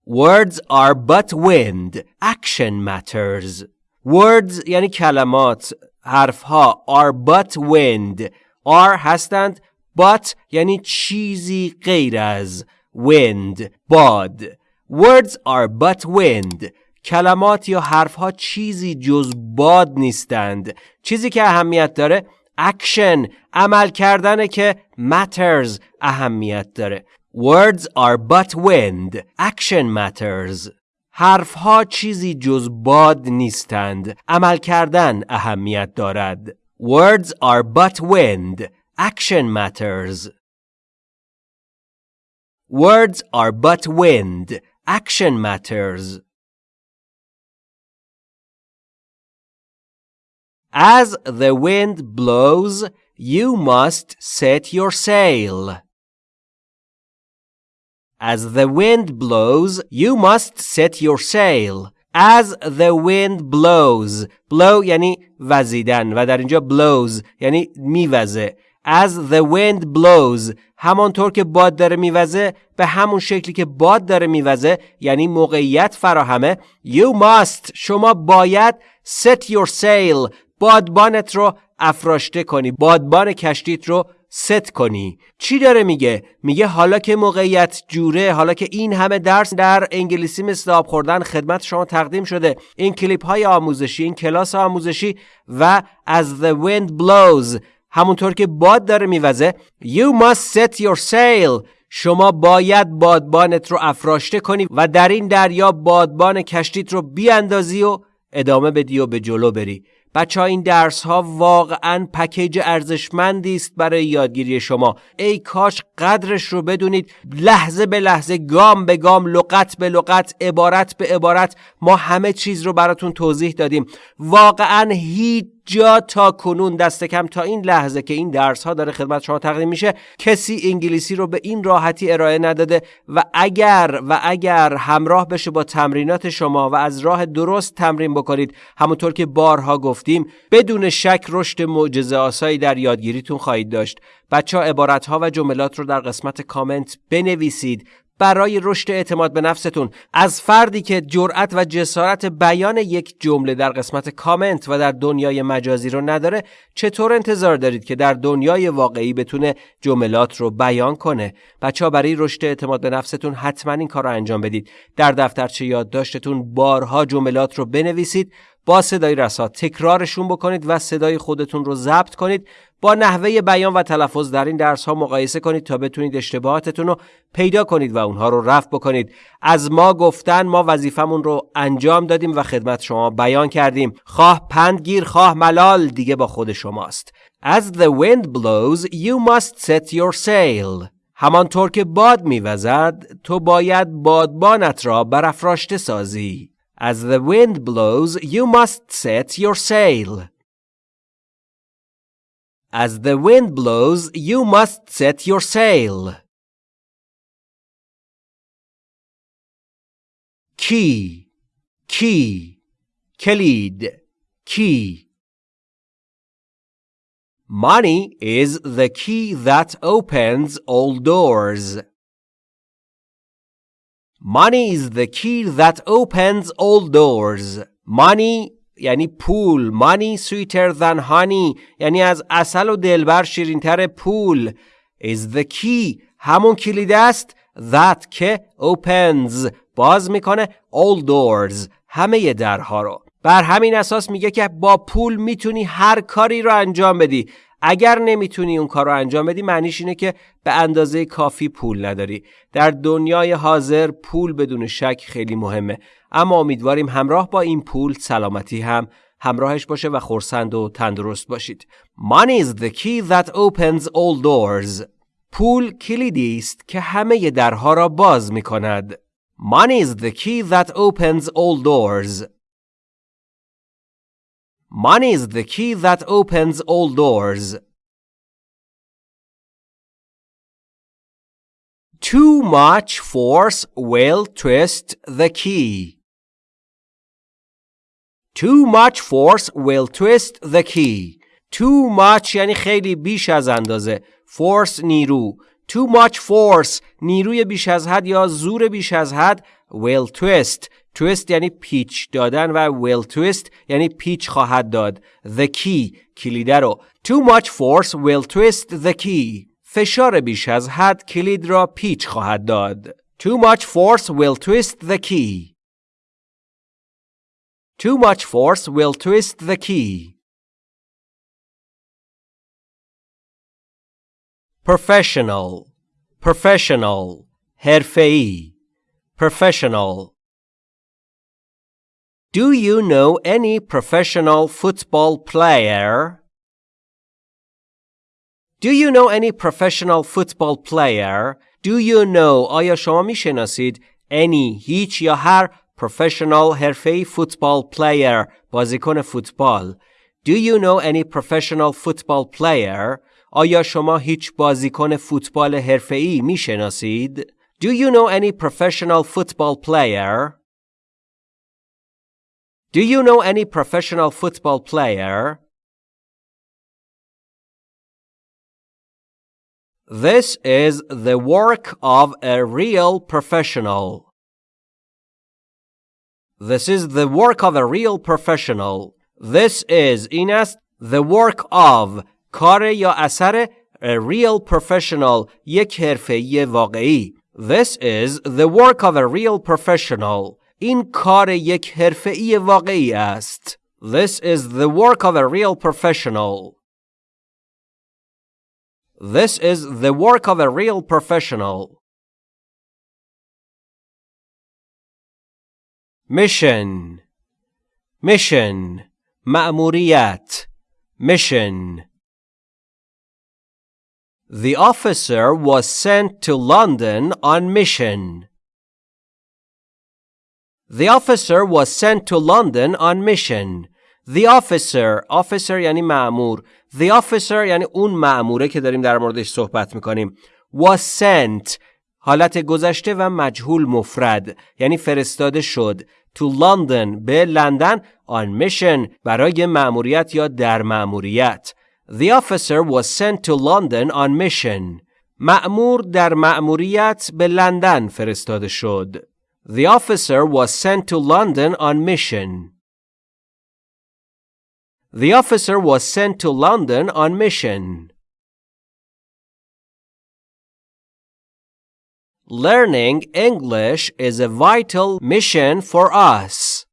words are but wind action matters words یعنی کلمات حرفها are but wind are هستند but یعنی چیزی غیر از wind باد words are but wind کلمات یا حرفها چیزی جز باد نیستند چیزی که اهمیت داره action عمل کردن که matters اهمیت داره words are but wind action matters حرفها چیزی جز باد نیستند عمل کردن اهمیت دارد words are but wind action matters words are but wind action matters As the wind blows, you must set your sail. As the wind blows, you must set your sail. As the wind blows blow یعنی وزیدن و در اینجا blows یعنی میوزه As the wind blows همانطور که باد داره میوزه به همون شکلی که باد داره میوزه یعنی موقعیت فراهمه You must شما باید set your sail بادبانت رو افراشته کنی بادبان کشتیت رو ست کنی. چی داره میگه؟ میگه حالا که موقعیت جوره حالا که این همه درس در انگلیسی مثل آب خوردن خدمت شما تقدیم شده این کلیپ های آموزشی این کلاس آموزشی و از the wind blows همونطور که باد داره میوزه you must set your sail. شما باید بادبانت رو افراشته کنی و در این دریا بادبان کشتیت رو بیاندازی و ادامه بدی و به جلو بری. بچه ها این درس ها واقعا پکیج ارزشمندی است برای یادگیری شما. ای کاش قدرش رو بدونید. لحظه به لحظه گام به گام لغت به لغت عبارت به عبارت ما همه چیز رو براتون توضیح دادیم. واقعا هیچ جا تا کنون دست کم تا این لحظه که این درس ها داره خدمت شما تقدیم میشه کسی انگلیسی رو به این راحتی ارائه نداده و اگر و اگر همراه بشه با تمرینات شما و از راه درست تمرین بکنید همونطور که بارها گفتیم بدون شک رشد معجزه آسایی در یادگیریتون خواهید داشت. بچه ها عبارت ها و جملات رو در قسمت کامنت بنویسید برای رشد اعتماد به نفستون. از فردی که جرأت و جسارت بیان یک جمله در قسمت کامنت و در دنیای مجازی رو نداره چطور انتظار دارید که در دنیای واقعی بتونه جملات رو بیان کنه؟ بچه برای رشد اعتماد به نفستون حتما این کار رو انجام بدید. در دفترچه یادداشتتون بارها جملات رو بنویسید با صدای رسا تکرارشون بکنید و صدای خودتون رو ضبط کنید. با نحوه بیان و تلفظ در این درس ها مقایسه کنید تا بتونید اشتباهاتتون رو پیدا کنید و اونها رو رفع بکنید. از ما گفتن ما وظیفمون رو انجام دادیم و خدمت شما بیان کردیم. خواه پندگیر خواه ملال دیگه با خود شماست. As the wind blows you must set your sail. همانطور که باد میوزد تو باید بادبانت را برافراشته سازی. As the wind blows you must set your sail. As the wind blows, you must set your sail. Key, key, Khalid, key. Money is the key that opens all doors. Money is the key that opens all doors. Money یعنی پول money sweeter than honey یعنی از اصل و دلبر شیرینتر پول. Is the key. همون کلید است. That که opens. باز می‌کنه all doors. همه درها رو. بر همین اساس میگه که با پول می‌تونی هر کاری رو انجام بدی. اگر نمی‌تونی اون کار رو انجام بدی معنیش اینه که به اندازه کافی پول نداری. در دنیای حاضر پول بدون شک خیلی مهمه. اما امیدواریم همراه با این پول سلامتی هم همراهش باشه و خورسند و تندرست باشید. Money is the key that opens all doors. پول کلیدی است که همه درها را باز می کند Money is the key that opens all doors. Money is the key that opens all doors Too much force will twist the key. Too much force will twist the key. Too much یعنی خیلی بیش از اندازه. Force نیرو. Too much force نیروی بیش از حد یا زور بیش از حد will twist twist یعنی پیچ دادن و will twist یعنی پیچ خواهد داد the key کلیده رو too much force will twist the key فشار بیش از حد کلید را پیچ خواهد داد too much force will twist the key too much force will twist the key professional professional حرفه‌ای professional Do you know any professional football player? Do you know any professional football player? Do you know آیا شما میشناسید any هیچ یا هر professional حرفه‌ای football player بازیکن فوتبال Do you know any professional football player آیا شما هیچ بازیکن فوتبال حرفه‌ای میشناسید؟ Do you know any professional football player? Do you know any professional football player? This is the work of a real professional. This is the work of a real professional. This is این است the work of کار یا اثر a real professional یک حرفه‌ای واقعی This is the work of a real professional این کار یک حرفه‌ای واقعی است This is the work of a real professional This is the work of a real professional Mission Mission مأموریت Mission The officer was sent to London on mission. The officer was sent to London on mission. The officer, officer یعنی معمور. The officer یعنی اون معموره که داریم در موردش صحبت می‌کنیم. Was sent حالت گذشته و مجهول مفرد یعنی فرستاده شد to London به لندن on mission برای مأموریت یا در مأموریت. The officer was sent to London on mission. مأمور در مأموریت به لندن فرستاده شد. The officer was sent to London on mission. The officer was sent to London on mission. Learning English is a vital mission for us.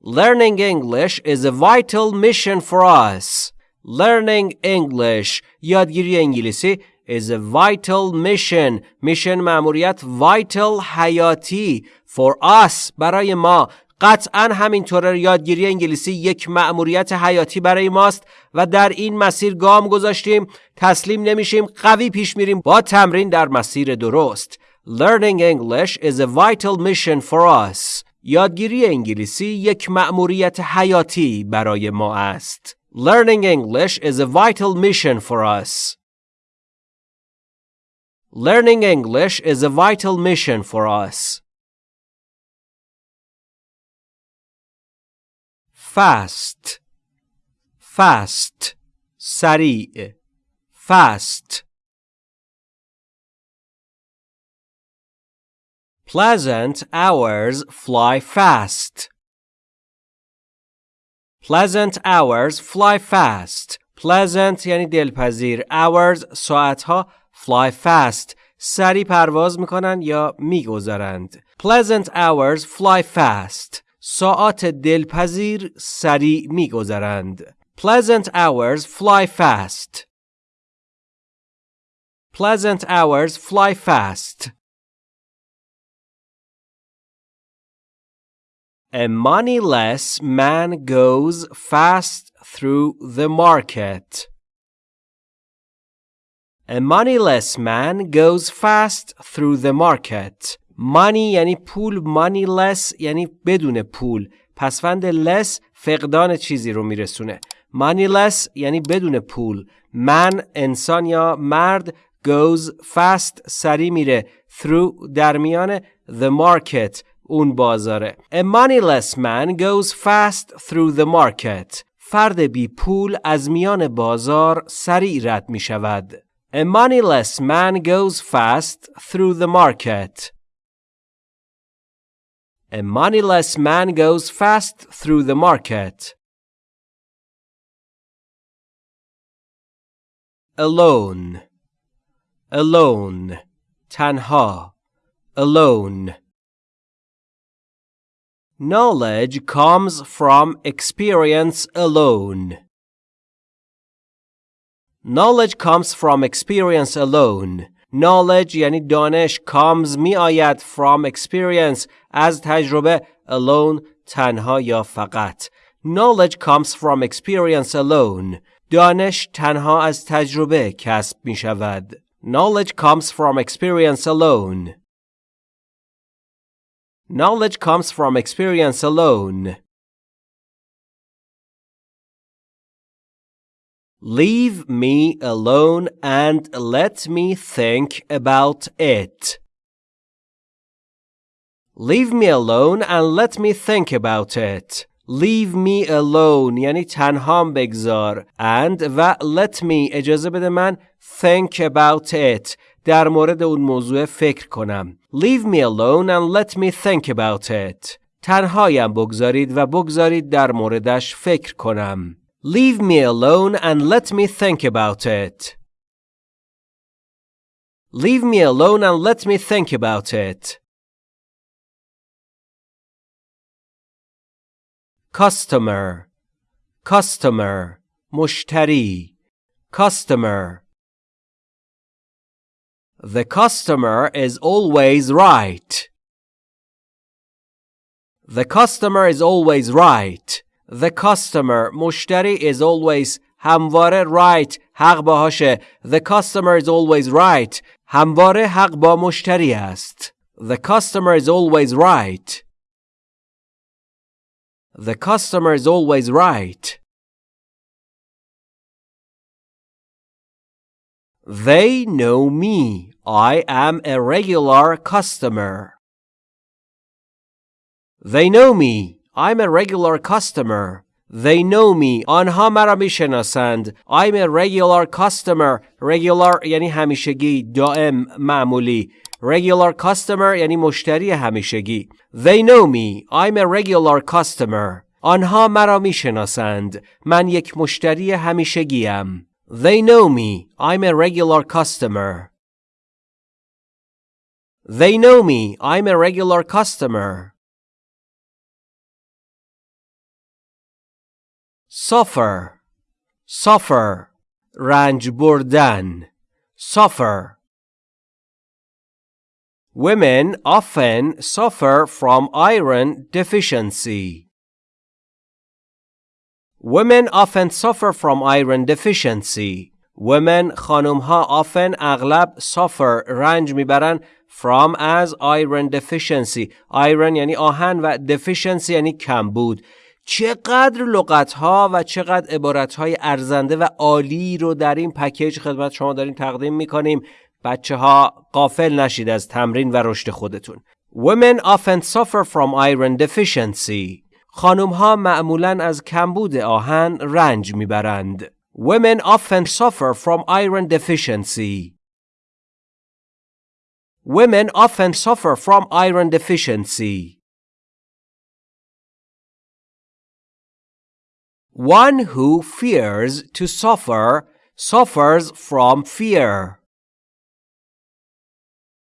Learning English is a vital mission for us. Learning English, yadgiri İngiliz'i is a vital mission. Mission مأموریت vital حیاتی for us برای ما. قطعا همینطوره یادگیری انگلیسی یک مأموریت حیاتی برای ماست و در این مسیر گام گذاشتیم. تسلیم نمیشیم قوی پیش میریم با تمرین در مسیر درست. Learning English is a vital mission for us. یادگیری انگلیسی یک مأموریت حیاتی برای ما است. Learning English is a vital mission for us. Learning English is a vital mission for us. Fast Fast سریع Fast Pleasant hours fly fast. Pleasant hours fly fast. Pleasant یعنی دلپذیر. Hours ساعتها fly fast. سری پرواز می‌کنن یا میگذرند. Pleasant hours fly fast. ساعات دلپذیر سری میگذرند. Pleasant hours fly fast. Pleasant hours fly fast. A moneyless man goes fast through the market. A moneyless man goes fast through the market. Money یعنی پول moneyless یعنی بدون پول پسفند less فقدان چیزی رو میرسونه moneyless یعنی بدون پول من انسان یا مرد goes fast سری میره through در میان the market اون بازاره A moneyless man goes fast through the market فرد بی پول از میان بازار سریع رد می شود A moneyless man goes fast through the market. A moneyless man goes fast through the market. Alone. Alone. Tanha. Alone. Knowledge comes from experience alone. Knowledge comes from experience alone. Knowledge یعنی دانش comes می آید from experience از تجربه alone تنها یا فقط. Knowledge comes from experience alone. دانش تنها از تجربه کسب می شود. Knowledge comes from experience alone. Knowledge comes from experience alone. Leave me alone and let me think about it. Leave me alone and let me think about it. Leave me alone یعنی تنهام بگذار and و let me اجازه بده من think about it در مورد اون موضوع فکر کنم. Leave me alone and let me think about it. تنهایم بگذارید و بگذارید در موردش فکر کنم. Leave me alone and let me think about it. Leave me alone and let me think about it. Customer, customer, mushtari, customer. The customer is always right. The customer is always right. The customer مشتری is always همواره right حق باهاشه. The customer is always right. همواره حق با مشتری است. The customer is always right. The customer is always right. They know me. I am a regular customer. They know me. I'm a regular customer. They know me. آنها مرا میشناسند. I'm a regular customer. Regular یعنی همیشگی، دائم، معمولی. Regular customer یعنی مشتری همیشگی. They know me. I'm a regular customer. آنها مرا میشناسند. من یک مشتری همیشگیم. They know me. I'm a regular customer. They know me. I'm a regular customer. Suffer. Suffer. رنج بردن. Suffer. Women often suffer from iron deficiency. Women often suffer from iron deficiency. Women خانم ها often اغلب suffer رنج میبرن from as iron deficiency. iron یعنی آهن و deficiency یعنی کمبود. چقدر لغت ها و چقدر عبارت های ارزنده و عالی رو در این پکیج خدمت شما داریم تقدیم می‌کنیم. بچه ها قافل نشید از تمرین و رشد خودتون. Women often suffer from iron deficiency. خانم ها معمولا از کمبود آهن رنج می‌برند. Women often suffer from iron deficiency. Women often suffer from iron deficiency. One who fears to suffer suffers from fear.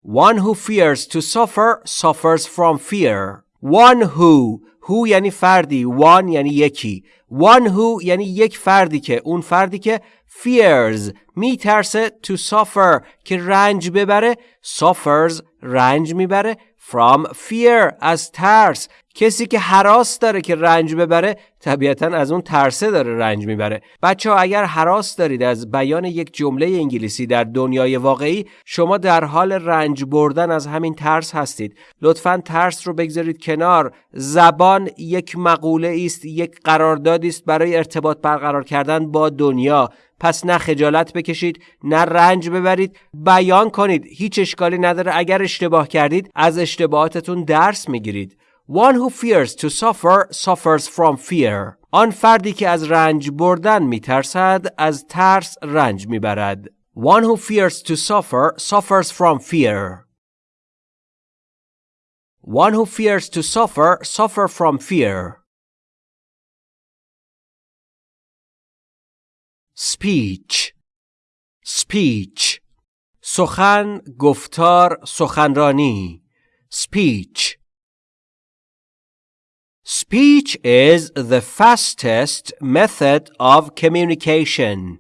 One who fears to suffer suffers from fear. One who who یعنی فردی one یعنی یکی one who یعنی یک فردی که اون فردی که fears میترسه to suffer که رنج ببره suffers رنج میبره from fear از ترس کسی که حراس داره که رنج ببره طبیعتا از اون ترسه داره رنج می‌بره. بچه ها اگر حراس دارید از بیان یک جمله انگلیسی در دنیای واقعی شما در حال رنج بردن از همین ترس هستید. لطفا ترس رو بگذارید کنار. زبان یک مقوله است یک قراردادی است برای ارتباط برقرار کردن با دنیا. پس نه خجالت بکشید نه رنج ببرید. بیان کنید. هیچ اشکالی نداره. اگر اشتباه کردید از اشتباهاتتون درس می‌گیرید. One who fears to suffer suffers from fear. آن فردی که از رنج بردن میترسد از ترس رنج میبرد. One who fears to suffer suffers from fear. One who fears to suffer, suffer from fear. speech speech سخن گفتار سخنرانی speech Speech is the fastest method of communication.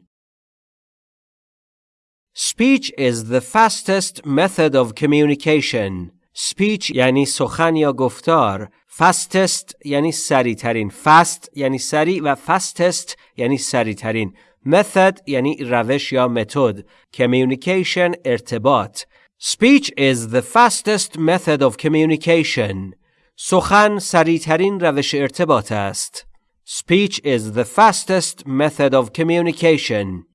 Speech is the fastest method of communication. Speech یعنی سخن یا گفتار. Fastest یعنی سریعترین. Fast یعنی سریع و fastest یعنی سریعترین. Method یعنی روش یا متد. Communication ارتباط. Speech is the fastest method of communication. سخن سریعترین روش ارتباط است. Speech is the fastest method of communication.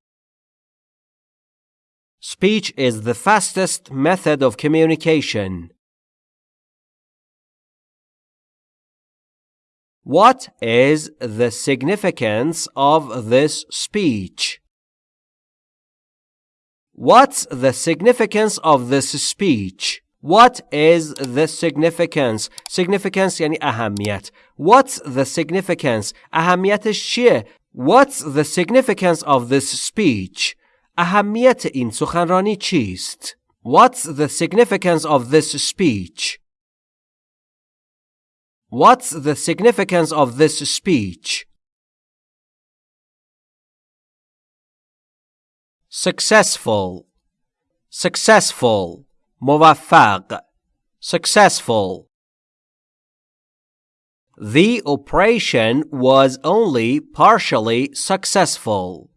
Speech is the fastest method of communication. What is the significance of this speech? What's the significance of this speech? What is the significance? Significance یعنی اهمیت. What's the significance? اهمیتش چیه؟ What's the significance of this speech? اهمیت این سخنرانی چیست؟ What's the significance of this speech? What's the significance of this speech? Successful Successful موفق successful The operation was only partially successful.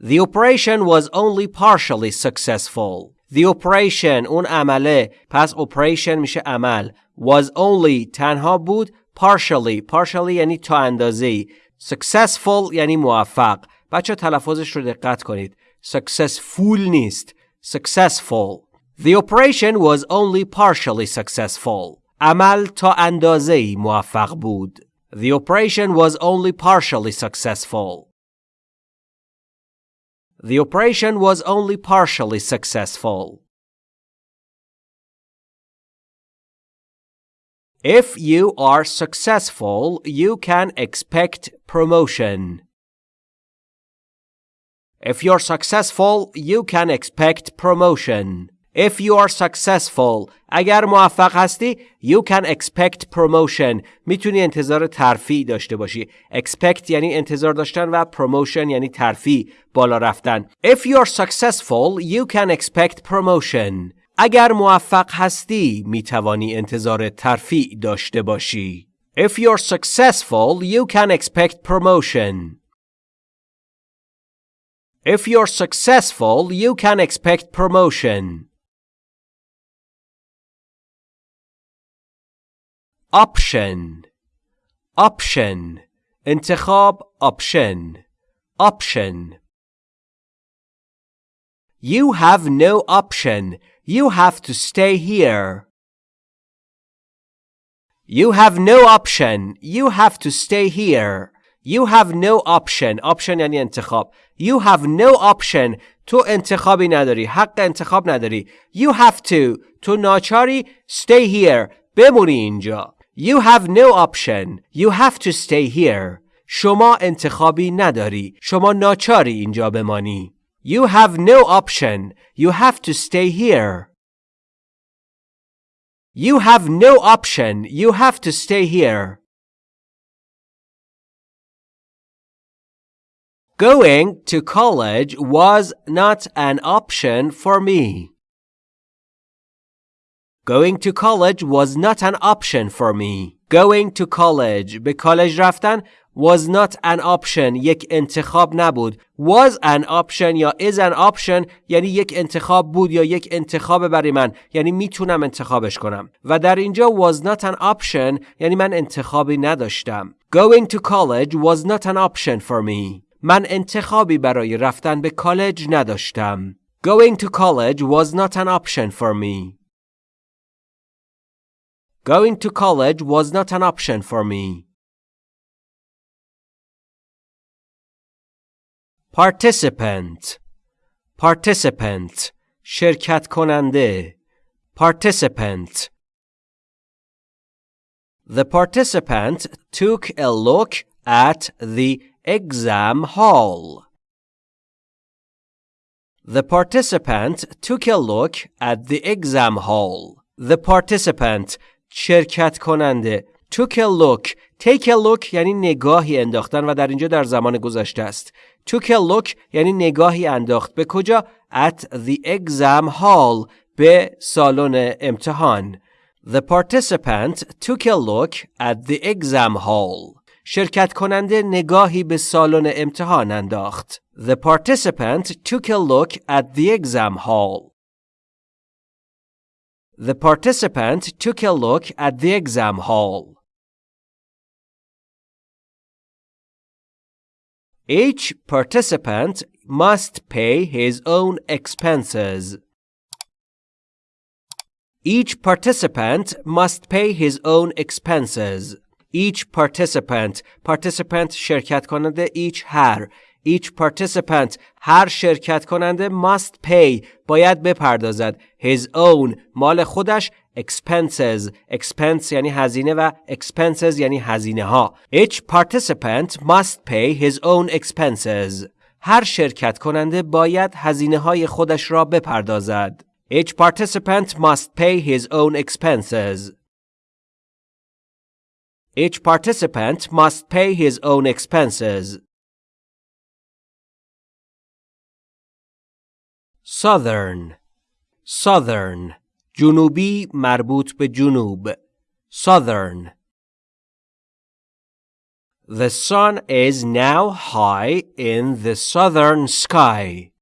The operation was only partially successful. The operation اون عمله پس operation میشه عمل was only تنها بود partially partially یعنی تا اندازه successful یعنی موفق بچه تلفظش رو دقت کنید successful نیست successful The operation was only partially successful عمل تا اندازه موفق بود The operation was only partially successful The operation was only partially successful. If you are successful, you can expect promotion. If you're successful, you can expect promotion. If you are successful, اگر موفق هستی, you can expect promotion. میتونی انتظار ترفیع داشته باشی. Expect یعنی انتظار داشتن و promotion یعنی ترفیع بالا رفتن. If you are successful, you can expect promotion. اگر موفق هستی, میتوانی انتظار ترفیع داشته باشی. If you are successful, you can expect promotion. If you're successful, you can expect promotion. option option انتخاب option option You have no option. You have to stay here. You have no option. You have to stay here. You have no option. Option یعنی انتخاب. You have no option. تو انتخابی نداری. حق انتخاب نداری. You have to. تو ناچاری stay here. بمونی اینجا. You have no option. You have to stay here. شما انتخابی نداری. شما ناچاری اینجا بمانی. You have no option. You have to stay here. You have no option. You have to stay here. Going to college was not an option for me. Going to college was not an option for me. Going to college به کالج رفتن was not an option یک انتخاب نبود. Was an option یا is an option یعنی یک انتخاب بود یا یک انتخاب برای من یعنی میتونم انتخابش کنم. و در اینجا was not an option یعنی من انتخابی نداشتم. Going to college was not an option for me. من انتخابی برای رفتن به کالج نداشتم. Going to college was not an option for me. Going to college was not an option for me. Participant Participant شرکت کننده participant The participant took a look at the exam hall. The participant took a look at the exam hall. The participant شرکت کننده took a look take a look یعنی نگاهی انداختن و در اینجا در زمان گذشته است took a look یعنی نگاهی انداخت به کجا at the exam hall به سالن امتحان The participant took a look at the exam hall. شرکت کننده نگاهی به سالن امتحان انداخت. The participant took a look at the exam hall. The participant took a look at the exam hall. Each participant must pay his own expenses. Each participant must pay his own expenses. Each participant participant شرکت کننده each هر each participant هر شرکت کننده must pay باید بپردازد his own مال خودش expenses expense یعنی هزینه و expenses یعنی هزینه ها each participant must pay his own expenses هر شرکت کننده باید هزینه های خودش را بپردازد each participant must pay his own expenses each participant must pay his own expenses Southern Southern جنوبی مربوط به جنوب Southern The sun is now high in the southern sky.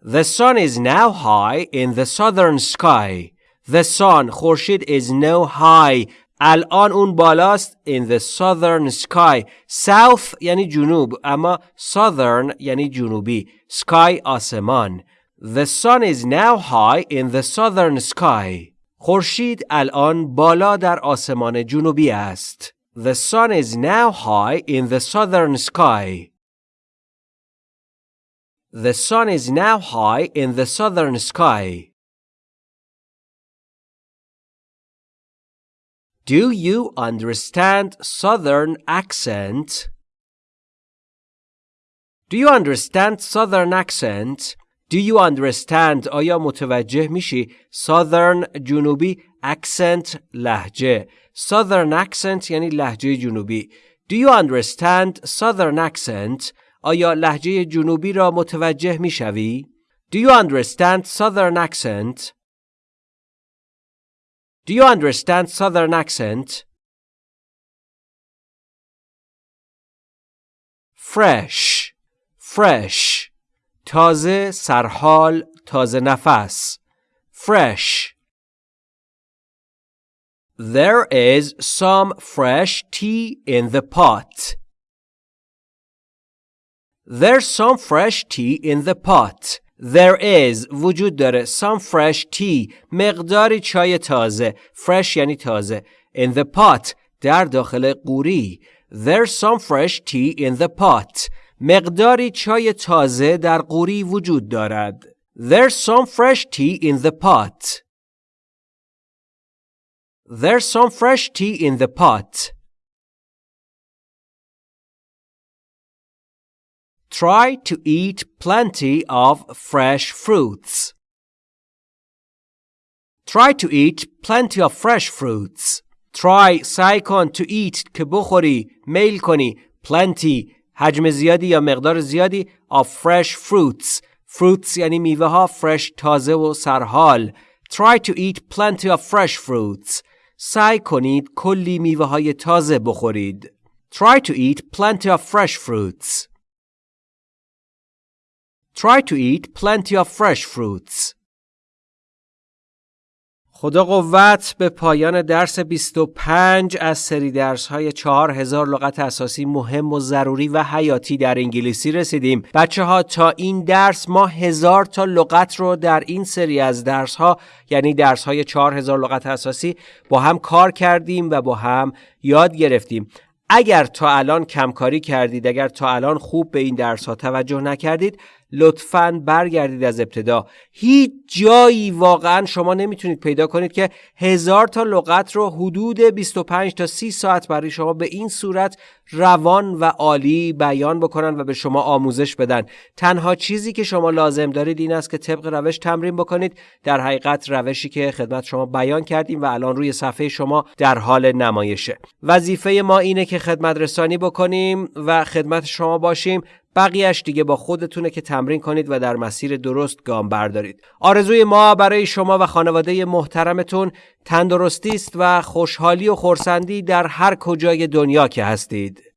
The sun is now high in the southern sky. The sun خورشید is now high الان اون بالاست in the southern sky south یعنی جنوب اما southern یعنی جنوبی sky آسمان The sun is now high in the southern sky خورشید الان بالا در آسمان جنوبی است The sun is now high in the southern sky The sun is now high in the southern sky Do you understand Southern accent? Do you understand Southern accent? Do you understand آیا متوجه میشی Southern جنوبی accent لحجه Southern accent یعنی لحجه جنوبی Do you understand Southern accent آیا لحجه جنوبی را متوجه میشوی Do you understand Southern accent Do you understand Southern accent? Fresh Fresh تازه سرحال تازه نفس Fresh There is some fresh tea in the pot. There's some fresh tea in the pot. There is وجود داره some fresh tea مقداری چای تازه fresh یعنی تازه in the pot در داخل قوری There's some fresh tea in the pot مقداری چای تازه در قوری وجود دارد There's some fresh tea in the pot There's some fresh tea in the pot Try to eat plenty of fresh fruits. Try to eat plenty of fresh fruits. Try سعی کن to eat که بخوری میل کنی plenty حجم زیادی یا مقدار زیادی of fresh fruits fruits یعنی میوه ها fresh تازه و سرحال Try to eat plenty of fresh fruits سعی کنید کلی میوه های تازه بخورید Try to eat plenty of fresh fruits Try to eat plenty of fresh fruits. خدا قوت به پایان درس 25 از سری درس های 4000 لغت اساسی مهم و ضروری و حیاتی در انگلیسی رسیدیم بچه ها تا این درس ما هزار تا لغت رو در این سری از درس ها یعنی درس های 4000 لغت اساسی با هم کار کردیم و با هم یاد گرفتیم اگر تا الان کمکاری کردید اگر تا الان خوب به این درس ها توجه نکردید لطفا برگردید از ابتدا. هیچ جایی واقعا شما نمی‌تونید پیدا کنید که هزار تا لغت رو حدود 25 تا 30 ساعت برای شما به این صورت روان و عالی بیان بکنن و به شما آموزش بدن. تنها چیزی که شما لازم دارید این است که طبق روش تمرین بکنید. در حقیقت روشی که خدمت شما بیان کردیم و الان روی صفحه شما در حال نمایشه. وظیفه ما اینه که خدمت رسانی بکنیم و خدمت شما باشیم. بقیهش دیگه با خودتونه که تمرین کنید و در مسیر درست گام بردارید. آرزوی ما برای شما و خانواده محترمتون تندرستی است و خوشحالی و خورسندی در هر کجای دنیا که هستید.